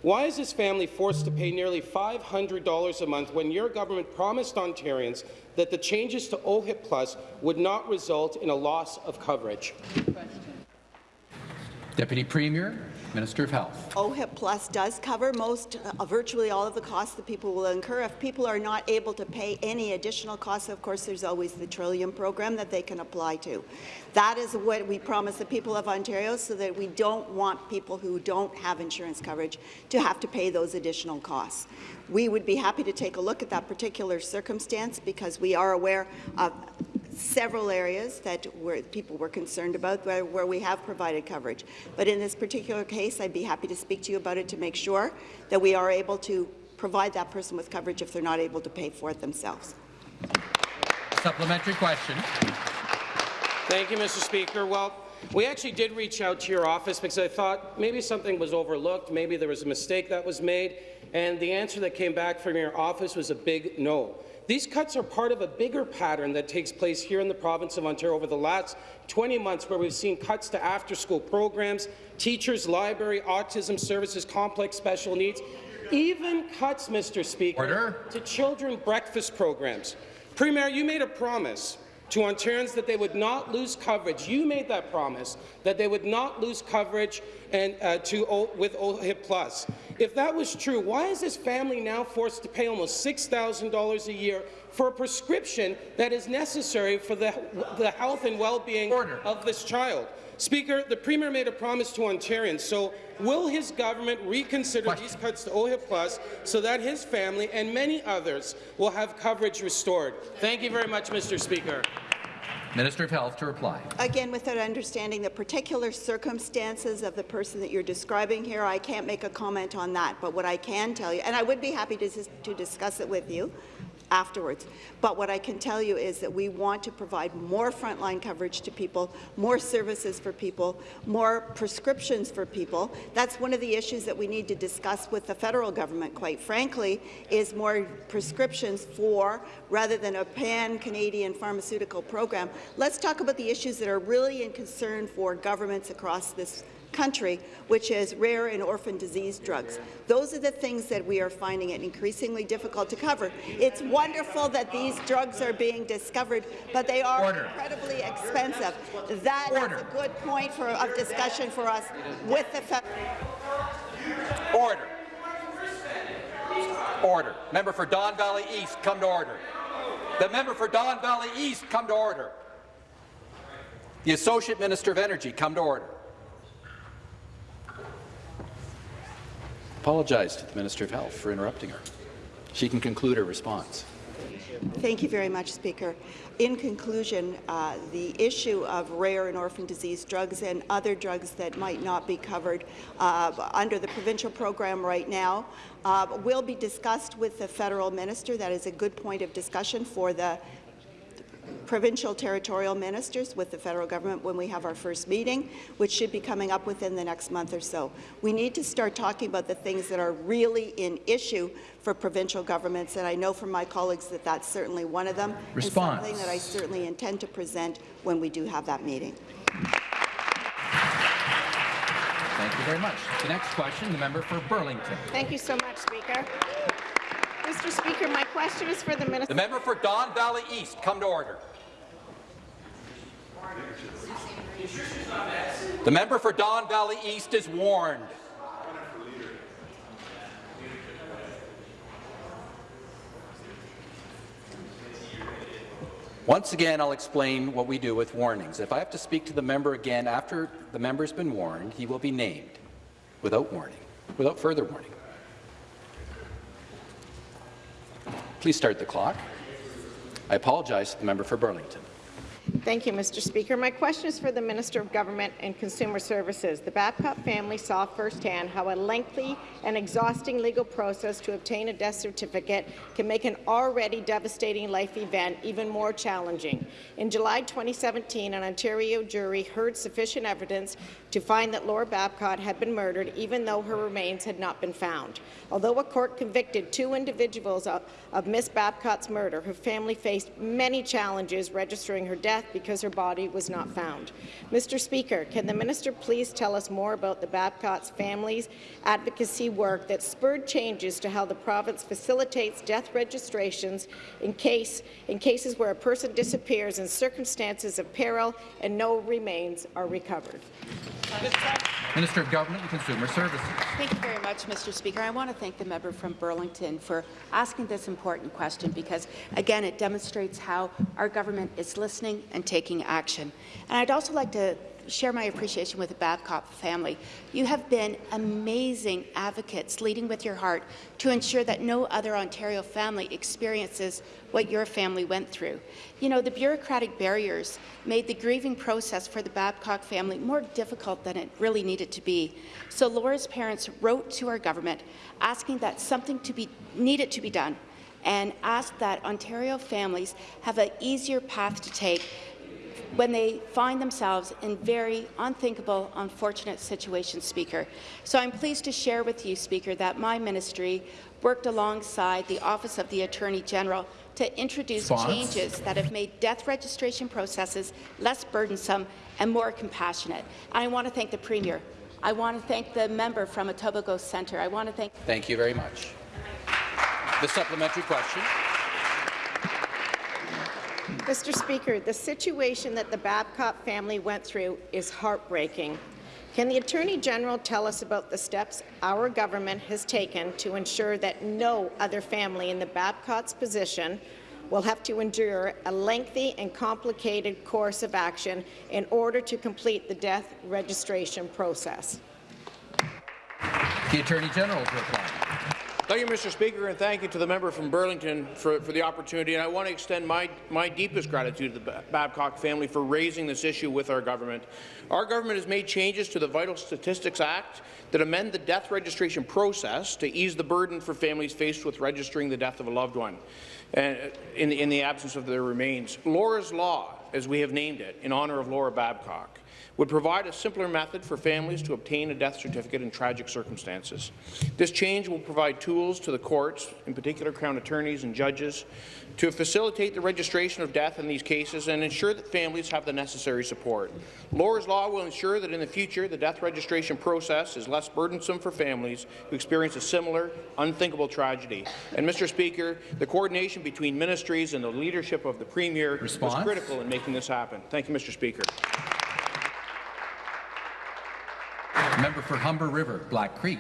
why is this family forced to pay nearly $500 a month when your government promised Ontarians that the changes to OHIP Plus would not result in a loss of coverage? Deputy Premier, Minister of Health. OHIP Plus does cover most, uh, virtually all of the costs that people will incur. If people are not able to pay any additional costs, of course, there's always the Trillium program that they can apply to. That is what we promise the people of Ontario so that we don't want people who don't have insurance coverage to have to pay those additional costs. We would be happy to take a look at that particular circumstance because we are aware of several areas that where people were concerned about where, where we have provided coverage. But in this particular case, I'd be happy to speak to you about it to make sure that we are able to provide that person with coverage if they're not able to pay for it themselves. Supplementary question. Thank you, Mr. Speaker. Well, we actually did reach out to your office because I thought maybe something was overlooked, maybe there was a mistake that was made, and the answer that came back from your office was a big no. These cuts are part of a bigger pattern that takes place here in the province of Ontario over the last 20 months where we've seen cuts to after-school programs, teachers, library, autism services, complex special needs, even cuts, Mr. Speaker, Order. to children breakfast programs. Premier, you made a promise to Ontarians that they would not lose coverage. You made that promise that they would not lose coverage and uh, to o with OHIP Plus. If that was true, why is this family now forced to pay almost $6,000 a year for a prescription that is necessary for the, the health and well-being of this child? Speaker, the Premier made a promise to Ontarians, so will his government reconsider Question. these cuts to OHIP Plus so that his family and many others will have coverage restored? Thank you very much, Mr. Speaker. Minister of Health to reply. Again, without understanding the particular circumstances of the person that you're describing here, I can't make a comment on that. But what I can tell you, and I would be happy to, to discuss it with you, afterwards. But what I can tell you is that we want to provide more frontline coverage to people, more services for people, more prescriptions for people. That's one of the issues that we need to discuss with the federal government, quite frankly, is more prescriptions for, rather than a pan-Canadian pharmaceutical program. Let's talk about the issues that are really in concern for governments across this country, which is rare and orphan disease drugs. Those are the things that we are finding it increasingly difficult to cover. It's wonderful that these drugs are being discovered, but they are Order. incredibly expensive. That is Order. a good point for, of discussion for us with the federal. Order. Order. Member for Don Valley East, come to order. The member for Don Valley East, come to order. The Associate Minister of Energy, come to order. Apologize to the Minister of Health for interrupting her. She can conclude her response. Thank you very much, Speaker. In conclusion, uh, the issue of rare and orphan disease drugs and other drugs that might not be covered uh, under the provincial program right now uh, will be discussed with the federal minister. That is a good point of discussion for the provincial territorial ministers with the federal government when we have our first meeting, which should be coming up within the next month or so. We need to start talking about the things that are really in issue for provincial governments, and I know from my colleagues that that's certainly one of them, Response. and something that I certainly intend to present when we do have that meeting. Thank you very much. The next question, the member for Burlington. Thank you so much, Speaker. Mr. Speaker, my question is for the Minister. The member for Don Valley East, come to order. The member for Don Valley East is warned. Once again, I'll explain what we do with warnings. If I have to speak to the member again after the member's been warned, he will be named without warning, without further warning. Please start the clock. I apologize to the member for Burlington. Thank you, Mr. Speaker. My question is for the Minister of Government and Consumer Services. The Babcock family saw firsthand how a lengthy and exhausting legal process to obtain a death certificate can make an already devastating life event even more challenging. In July 2017, an Ontario jury heard sufficient evidence to find that Laura Babcock had been murdered, even though her remains had not been found. Although a court convicted two individuals of, of Miss Babcock's murder, her family faced many challenges registering her death because her body was not found. Mr. Speaker, can the minister please tell us more about the Babcock's family's advocacy work that spurred changes to how the province facilitates death registrations in, case, in cases where a person disappears in circumstances of peril and no remains are recovered? Minister of Government and Consumer Services. Thank you very much, Mr. Speaker. I want to thank the member from Burlington for asking this important question because, again, it demonstrates how our government is listening and taking action. And I'd also like to share my appreciation with the Babcock family. You have been amazing advocates, leading with your heart to ensure that no other Ontario family experiences what your family went through. You know, the bureaucratic barriers made the grieving process for the Babcock family more difficult than it really needed to be. So Laura's parents wrote to our government asking that something to be needed to be done and asked that Ontario families have an easier path to take when they find themselves in very unthinkable, unfortunate situations, Speaker. So I'm pleased to share with you, Speaker, that my ministry worked alongside the Office of the Attorney General to introduce Response. changes that have made death registration processes less burdensome and more compassionate. And I want to thank the Premier. I want to thank the member from Etobicoke Centre. I want to thank Thank you very much. The supplementary question. Mr. Speaker, the situation that the Babcock family went through is heartbreaking. Can the Attorney General tell us about the steps our government has taken to ensure that no other family in the Babcock's position will have to endure a lengthy and complicated course of action in order to complete the death registration process? The Attorney General to reply. Thank you, Mr. Speaker, and thank you to the member from Burlington for, for the opportunity. And I want to extend my, my deepest gratitude to the Babcock family for raising this issue with our government. Our government has made changes to the Vital Statistics Act that amend the death registration process to ease the burden for families faced with registering the death of a loved one uh, in, in the absence of their remains. Laura's Law, as we have named it, in honour of Laura Babcock would provide a simpler method for families to obtain a death certificate in tragic circumstances. This change will provide tools to the courts, in particular Crown attorneys and judges, to facilitate the registration of death in these cases and ensure that families have the necessary support. Laura's Law will ensure that in the future the death registration process is less burdensome for families who experience a similar, unthinkable tragedy. And, Mr. Speaker, the coordination between ministries and the leadership of the Premier Response? was critical in making this happen. Thank you, Mr. Speaker. Member for Humber River, Black Creek.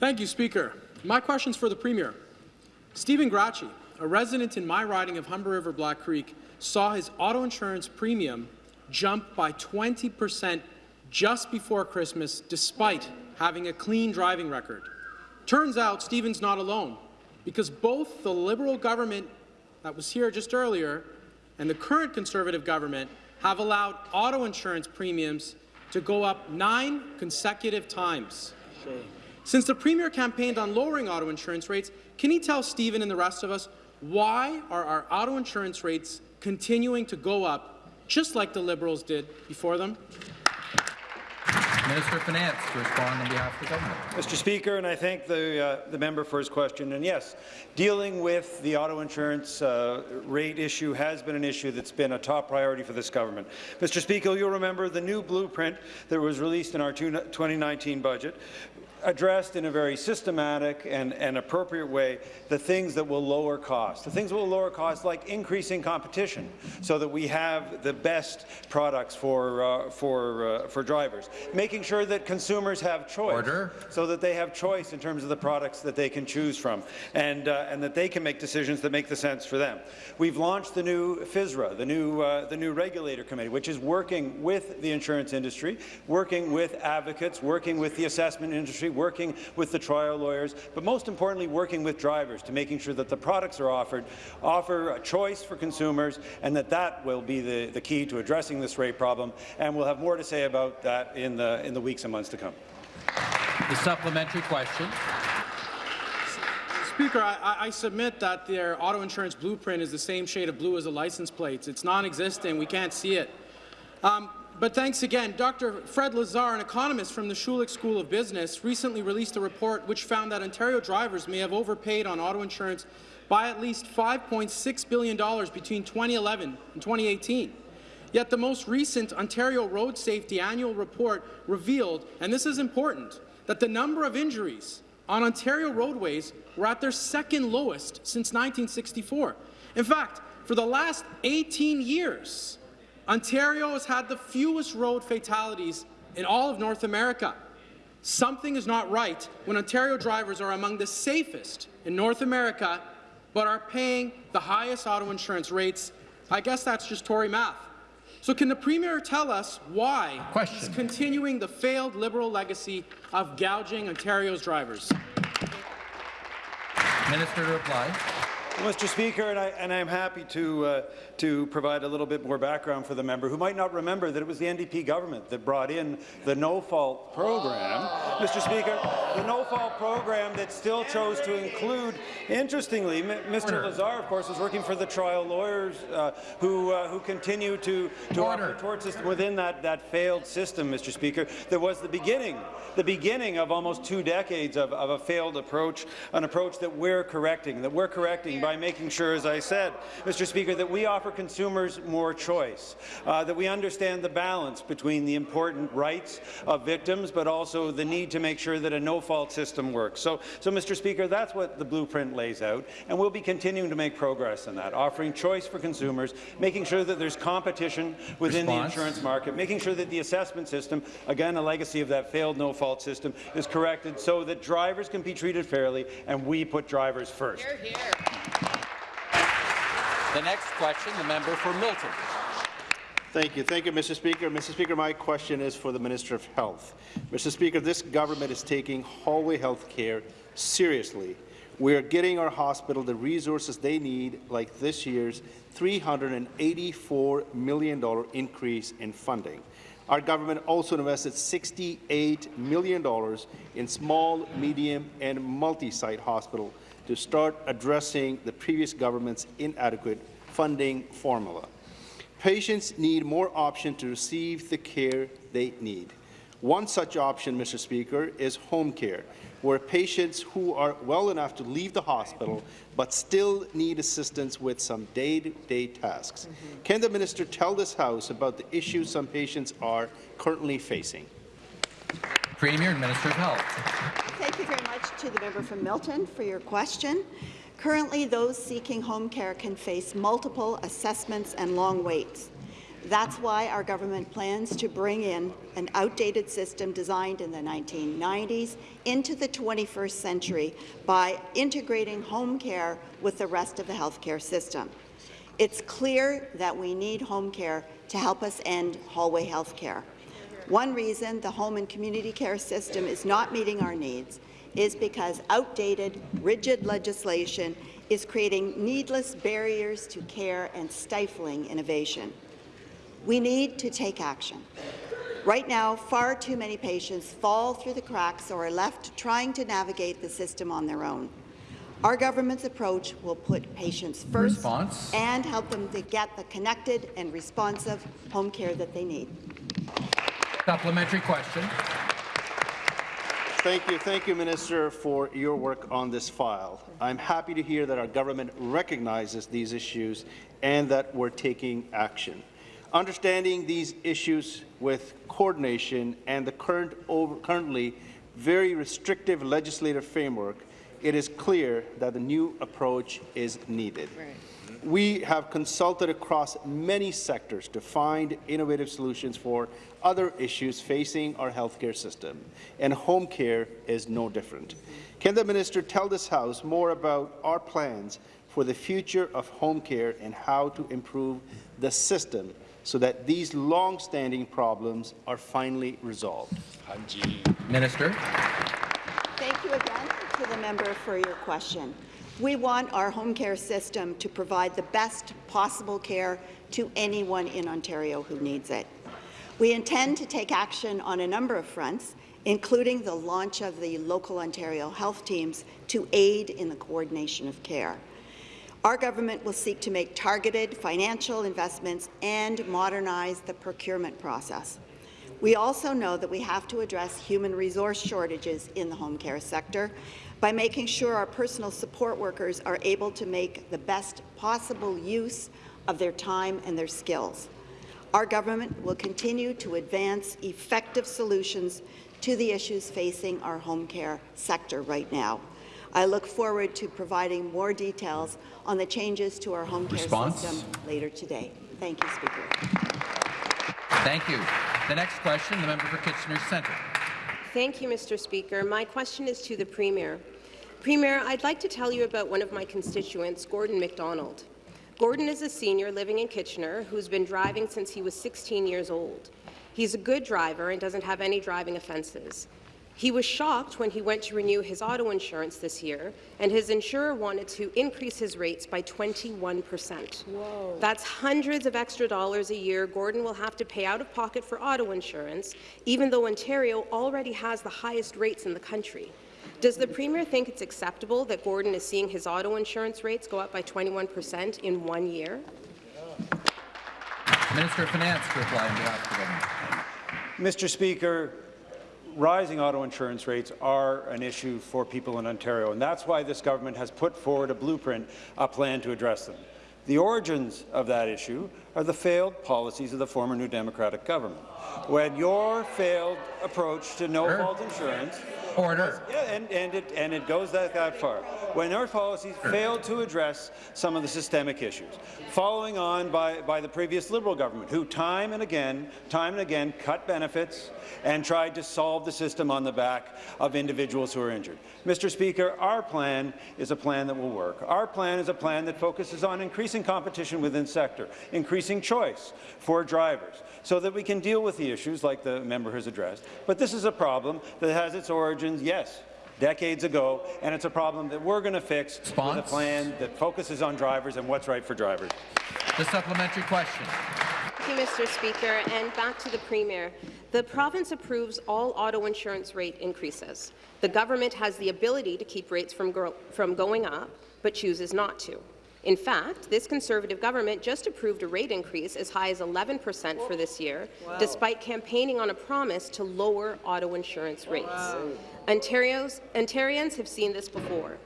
Thank you, Speaker. My question is for the Premier. Stephen Gracci, a resident in my riding of Humber River Black Creek, saw his auto insurance premium jump by 20 percent just before Christmas, despite having a clean driving record. Turns out Stephen's not alone, because both the Liberal government that was here just earlier and the current Conservative government have allowed auto insurance premiums to go up nine consecutive times. Since the Premier campaigned on lowering auto insurance rates, can he tell Stephen and the rest of us why are our auto insurance rates continuing to go up, just like the Liberals did before them? Minister of Finance to respond on behalf of the government. Mr. Speaker, and I thank the, uh, the member for his question. And yes, dealing with the auto insurance uh, rate issue has been an issue that's been a top priority for this government. Mr. Speaker, you'll remember the new blueprint that was released in our 2019 budget addressed in a very systematic and, and appropriate way the things that will lower costs. The things that will lower costs like increasing competition so that we have the best products for, uh, for, uh, for drivers. Making sure that consumers have choice Order. so that they have choice in terms of the products that they can choose from and, uh, and that they can make decisions that make the sense for them. We've launched the new FSRA, the new, uh, the new regulator committee, which is working with the insurance industry, working with advocates, working with the assessment industry, working with the trial lawyers, but most importantly, working with drivers to making sure that the products are offered offer a choice for consumers and that that will be the, the key to addressing this rate problem. And we'll have more to say about that in the, in the weeks and months to come. The supplementary question. Speaker, I, I, submit that their auto insurance blueprint is the same shade of blue as the license plates. It's non-existent. We can't see it. Um, but thanks again. Dr. Fred Lazar, an economist from the Schulich School of Business, recently released a report which found that Ontario drivers may have overpaid on auto insurance by at least $5.6 billion between 2011 and 2018. Yet the most recent Ontario Road Safety Annual Report revealed, and this is important, that the number of injuries on Ontario roadways were at their second lowest since 1964. In fact, for the last 18 years, Ontario has had the fewest road fatalities in all of North America. Something is not right when Ontario drivers are among the safest in North America, but are paying the highest auto insurance rates. I guess that's just Tory math. So can the Premier tell us why Question. he's continuing the failed Liberal legacy of gouging Ontario's drivers? Minister to reply. Mr. Speaker, and, I, am happy to, uh, to provide a little bit more background for the member who might not remember that it was the NDP government that brought in the no-fault program. Mr. Speaker, the no-fault program that still chose to include, interestingly, Mr. Lazar, of course, was working for the trial lawyers uh, who, uh, who continue to, to offer tort system within that, that failed system, Mr. Speaker. There was the beginning, the beginning of almost two decades of, of a failed approach, an approach that we're correcting, that we're correcting by making sure, as I said, Mr. Speaker, that we offer consumers more choice, uh, that we understand the balance between the important rights of victims, but also the need to make sure that a no-fault system works. So, so, Mr. Speaker, that's what the blueprint lays out, and we'll be continuing to make progress in that, offering choice for consumers, making sure that there's competition within Response. the insurance market, making sure that the assessment system, again, a legacy of that failed no-fault system, is corrected so that drivers can be treated fairly, and we put drivers first. Here, here. The next question, the member for Milton. Thank you. Thank you, Mr. Speaker. Mr. Speaker, my question is for the Minister of Health. Mr. Speaker, this government is taking hallway health care seriously. We are getting our hospital the resources they need, like this year's $384 million increase in funding. Our government also invested $68 million in small, medium, and multi-site hospital to start addressing the previous government's inadequate funding formula. Patients need more options to receive the care they need. One such option, Mr. Speaker, is home care, where patients who are well enough to leave the hospital but still need assistance with some day-to-day -day tasks. Mm -hmm. Can the minister tell this House about the issues some patients are currently facing? Premier and Minister of Health. Thank you very much to the member from Milton for your question. Currently, those seeking home care can face multiple assessments and long waits. That's why our government plans to bring in an outdated system designed in the 1990s into the 21st century by integrating home care with the rest of the healthcare system. It's clear that we need home care to help us end hallway health care. One reason the home and community care system is not meeting our needs is because outdated, rigid legislation is creating needless barriers to care and stifling innovation. We need to take action. Right now, far too many patients fall through the cracks or are left trying to navigate the system on their own. Our government's approach will put patients first Response. and help them to get the connected and responsive home care that they need. Supplementary question. Thank you. Thank you, Minister, for your work on this file. I'm happy to hear that our government recognizes these issues and that we're taking action. Understanding these issues with coordination and the current over, currently very restrictive legislative framework, it is clear that the new approach is needed. We have consulted across many sectors to find innovative solutions for other issues facing our healthcare system, and home care is no different. Can the minister tell this House more about our plans for the future of home care and how to improve the system so that these long-standing problems are finally resolved? Minister. Thank you again to the member for your question. We want our home care system to provide the best possible care to anyone in Ontario who needs it. We intend to take action on a number of fronts, including the launch of the local Ontario health teams to aid in the coordination of care. Our government will seek to make targeted financial investments and modernize the procurement process. We also know that we have to address human resource shortages in the home care sector by making sure our personal support workers are able to make the best possible use of their time and their skills. Our government will continue to advance effective solutions to the issues facing our home care sector right now. I look forward to providing more details on the changes to our home care system later today. Thank you, Speaker. Thank you. The next question, the member for Kitchener Centre. Thank you, Mr. Speaker. My question is to the Premier. Premier, I'd like to tell you about one of my constituents, Gordon MacDonald. Gordon is a senior living in Kitchener who's been driving since he was 16 years old. He's a good driver and doesn't have any driving offences. He was shocked when he went to renew his auto insurance this year, and his insurer wanted to increase his rates by 21 percent. That's hundreds of extra dollars a year Gordon will have to pay out of pocket for auto insurance, even though Ontario already has the highest rates in the country. Does the Premier think it's acceptable that Gordon is seeing his auto insurance rates go up by 21 percent in one year? Minister of Finance to reply on behalf of the government. Mr. Speaker, rising auto insurance rates are an issue for people in Ontario, and that's why this government has put forward a blueprint, a plan to address them. The origins of that issue are the failed policies of the former New Democratic government. When your failed approach to no-fault insurance Order. yeah, and, and, it, and it goes that, that far. When our policies failed to address some of the systemic issues, following on by, by the previous Liberal government, who time and again, time and again cut benefits and tried to solve the system on the back of individuals who are injured. Mr. Speaker, our plan is a plan that will work. Our plan is a plan that focuses on increasing competition within sector, increasing choice for drivers, so that we can deal with the issues like the member has addressed. But this is a problem that has its origins, yes, decades ago, and it's a problem that we're going to fix with a plan that focuses on drivers and what's right for drivers. The supplementary question. Thank you, Mr. Speaker. And back to the Premier. The province approves all auto insurance rate increases. The government has the ability to keep rates from, from going up, but chooses not to. In fact, this Conservative government just approved a rate increase as high as 11 percent for this year, Wow. despite campaigning on a promise to lower auto insurance rates. Ontario's, Ontarians have seen this before.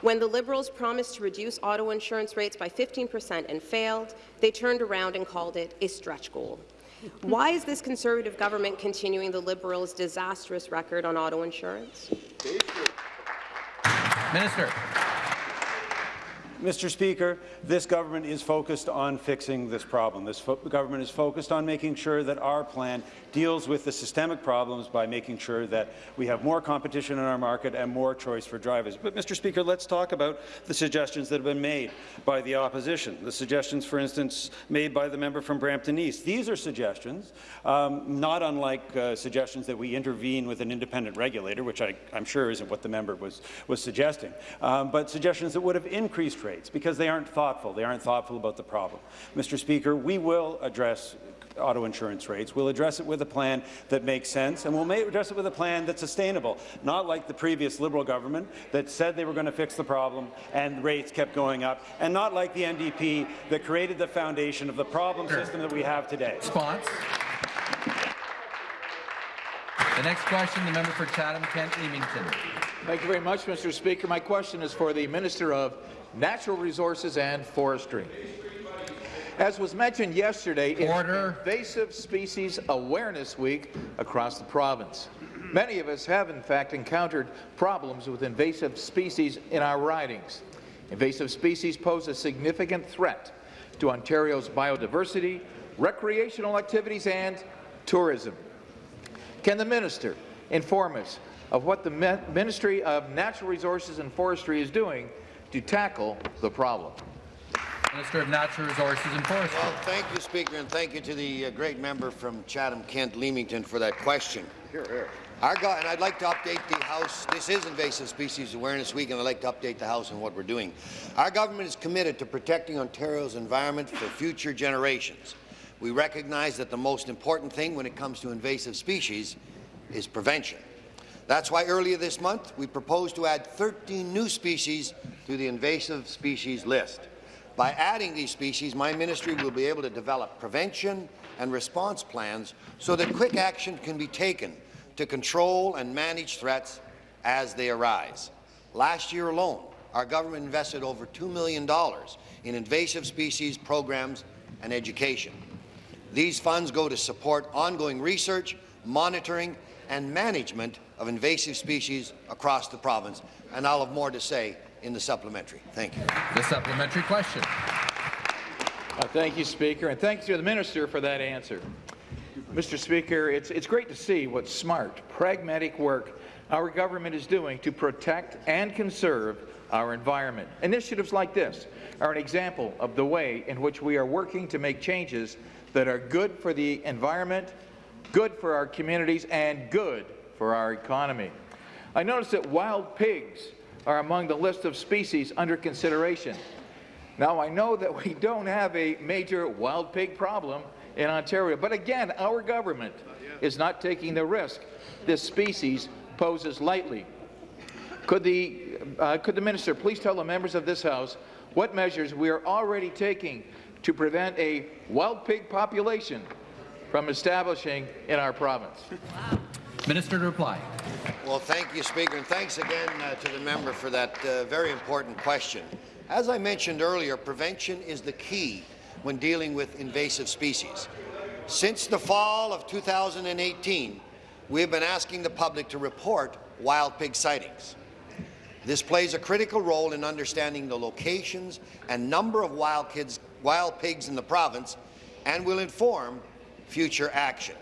When the Liberals promised to reduce auto insurance rates by 15 percent and failed, they turned around and called it a stretch goal. [laughs] Why is this Conservative government continuing the Liberals' disastrous record on auto insurance? Minister. Mr. Speaker, this government is focused on fixing this problem. This government is focused on making sure that our plan deals with the systemic problems by making sure that we have more competition in our market and more choice for drivers. But, Mr. Speaker, let's talk about the suggestions that have been made by the opposition. The suggestions, for instance, made by the member from Brampton East. These are suggestions, um, not unlike uh, suggestions that we intervene with an independent regulator, which I, am sure isn't what the member was, was suggesting, um, but suggestions that would have increased rates because they aren't thoughtful. They aren't thoughtful about the problem. Mr. Speaker, we will address auto insurance rates. We'll address it with a plan that makes sense, and we'll address it with a plan that's sustainable, not like the previous Liberal government that said they were going to fix the problem and rates kept going up, and not like the NDP that created the foundation of the problem system that we have today. Response. The next question, the member for Chatham-Kent Leamington. Thank you very much, Mr. Speaker. My question is for the Minister of Natural Resources and Forestry. As was mentioned yesterday, Order. it's Invasive Species Awareness Week across the province. Many of us have, in fact, encountered problems with invasive species in our ridings. Invasive species pose a significant threat to Ontario's biodiversity, recreational activities and tourism. Can the minister inform us of what the Ministry of Natural Resources and Forestry is doing to tackle the problem? Minister of Natural Resources and Forestry. Well, thank you, Speaker, and thank you to the uh, great member from Chatham-Kent Leamington for that question. Here, here. Our and I'd like to update the House. This is Invasive Species Awareness Week, and I'd like to update the House on what we're doing. Our government is committed to protecting Ontario's environment for future generations. We recognize that the most important thing when it comes to invasive species is prevention. That's why earlier this month we proposed to add 13 new species to the invasive species list. By adding these species, my ministry will be able to develop prevention and response plans so that quick action can be taken to control and manage threats as they arise. Last year alone, our government invested over $2 million in invasive species programs and education. These funds go to support ongoing research, monitoring and management of invasive species across the province, and I'll have more to say in the supplementary. Thank you. The supplementary question. Uh, thank you, Speaker, and thanks to the Minister for that answer. Mr. Speaker, it's, it's great to see what smart, pragmatic work our government is doing to protect and conserve our environment. Initiatives like this are an example of the way in which we are working to make changes that are good for the environment, good for our communities, and good for our economy. I noticed that wild pigs are among the list of species under consideration. Now, I know that we don't have a major wild pig problem in Ontario. But again, our government is not taking the risk this species poses lightly. Could the, uh, could the minister please tell the members of this House what measures we are already taking to prevent a wild pig population from establishing in our province? Minister to reply. Well, thank you, Speaker, and thanks again uh, to the member for that uh, very important question. As I mentioned earlier, prevention is the key when dealing with invasive species. Since the fall of 2018, we have been asking the public to report wild pig sightings. This plays a critical role in understanding the locations and number of wild, kids, wild pigs in the province and will inform future action.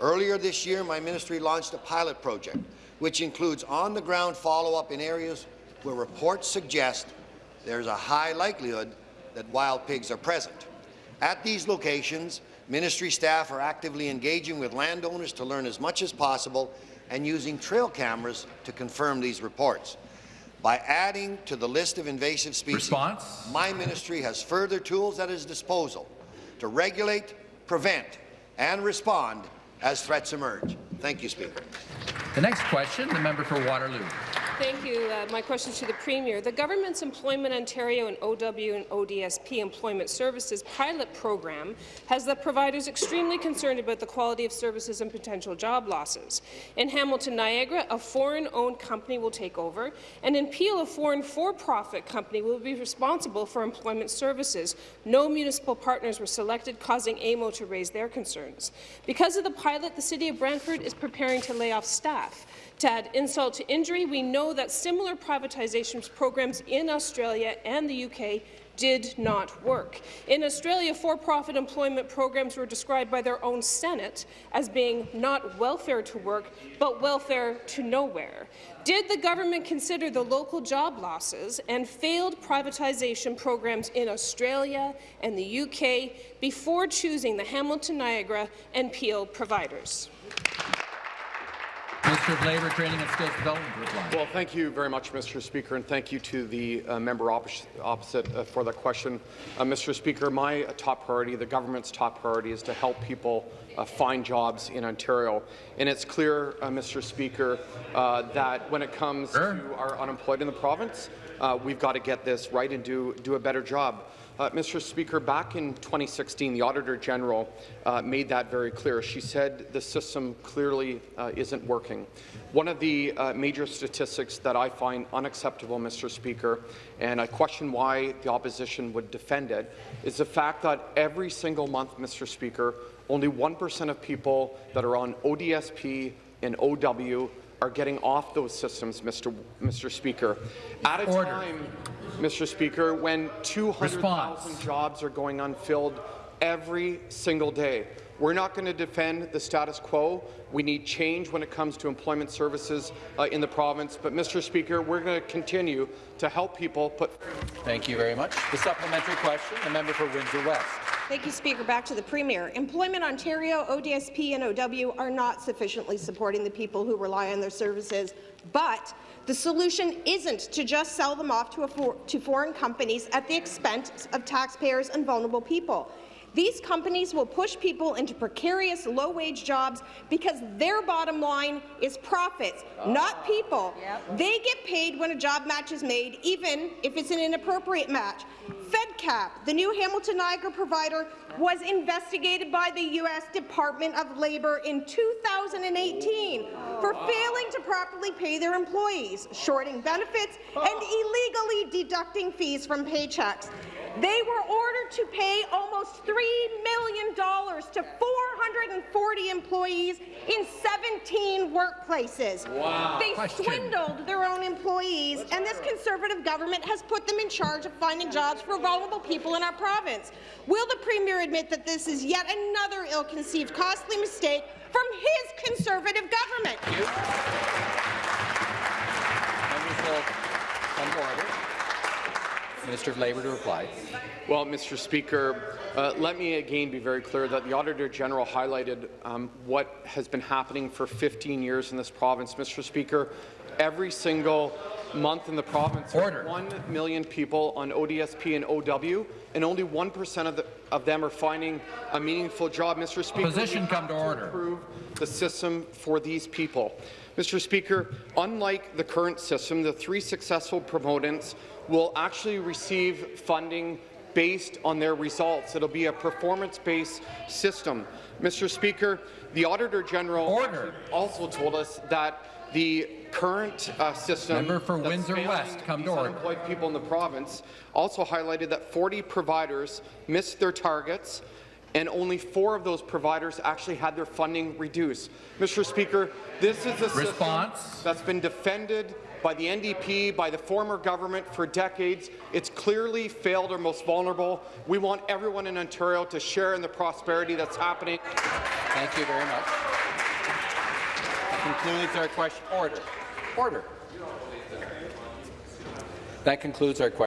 Earlier this year, my ministry launched a pilot project which includes on-the-ground follow-up in areas where reports suggest there's a high likelihood that wild pigs are present. At these locations, ministry staff are actively engaging with landowners to learn as much as possible and using trail cameras to confirm these reports. By adding to the list of invasive species, Response? my ministry has further tools at its disposal to regulate, prevent, and respond as threats emerge. Thank you, Speaker. The next question, the member for Waterloo. Thank you. Uh, my question to the Premier. The government's Employment Ontario and OW and ODSP Employment Services pilot program has the providers extremely concerned about the quality of services and potential job losses. In Hamilton Niagara, a foreign-owned company will take over, and in Peel, a foreign for-profit company will be responsible for employment services. No municipal partners were selected, causing AMO to raise their concerns. Because of the pilot, the City of Brantford is preparing to lay off staff. To add insult to injury, we know that similar privatization programs in Australia and the UK did not work. In Australia, for-profit employment programs were described by their own Senate as being not welfare to work, but welfare to nowhere. Did the government consider the local job losses and failed privatization programs in Australia and the UK before choosing the Hamilton Niagara and Peel providers? Minister of Labour, Training and Skills Development reply. Well, thank you very much, Mr. Speaker, and thank you to the uh, member opposite, opposite uh, for the question. Uh, Mr. Speaker, my uh, top priority, the government's top priority, is to help people uh, find jobs in Ontario. And it's clear, uh, Mr. Speaker, that when it comes sure. to our unemployed in the province, we've got to get this right and do, do a better job. Uh, Mr. Speaker, back in 2016, the Auditor General uh, made that very clear. She said the system clearly uh, isn't working. One of the uh, major statistics that I find unacceptable, Mr. Speaker, and I question why the opposition would defend it, is the fact that every single month, Mr. Speaker, only 1% of people that are on ODSP and OW are getting off those systems, Mr. Mr. Speaker. At a Order. time, Mr. Speaker, when 200,000 jobs are going unfilled every single day. We're not going to defend the status quo. We need change when it comes to employment services uh, in the province. But, Mr. Speaker, we're going to continue to help people put. Thank you very much. The supplementary question, the member for Windsor West. Thank you, Speaker. Back to the Premier. Employment Ontario, ODSP and OW are not sufficiently supporting the people who rely on their services, but the solution isn't to just sell them off to, for to foreign companies at the expense of taxpayers and vulnerable people. These companies will push people into precarious, low-wage jobs because their bottom line is profits, not people. They get paid when a job match is made, even if it's an inappropriate match. FedCap, the new Hamilton Niagara provider, was investigated by the U.S. Department of Labor in 2018 for failing to properly pay their employees, shorting benefits, and illegally deducting fees from paychecks. They were ordered to pay almost $3 million to 440 employees in 17 workplaces. Wow. They Question. swindled their own employees, and this Conservative government has put them in charge of finding jobs for vulnerable people in our province. Will the Premier admit that this is yet another ill-conceived, costly mistake from his Conservative government? Members will come to order. Minister of Labour to reply. Well, Mr. Speaker, uh, let me again be very clear that the Auditor General highlighted um, what has been happening for 15 years in this province. Mr. Speaker, every single month in the province, Order. 1 million people on ODSP and OW, and only 1% of, the, of them are finding a meaningful job. Mr. Speaker, Opposition we come have to order. improve the system for these people. Mr. Speaker, unlike the current system, the three successful proponents will actually receive funding based on their results. It'll be a performance-based system. Mr. Speaker, the Auditor General Order. also told us that the current uh, system Member for Windsor West, come to order. people in the province also highlighted that 40 providers missed their targets and only four of those providers actually had their funding reduced. Mr. Speaker, this is a Response. system that's been defended by the NDP, by the former government for decades. It's clearly failed our most vulnerable. We want everyone in Ontario to share in the prosperity that's happening. Thank you very much. That concludes our question. Order. Order. That concludes our question.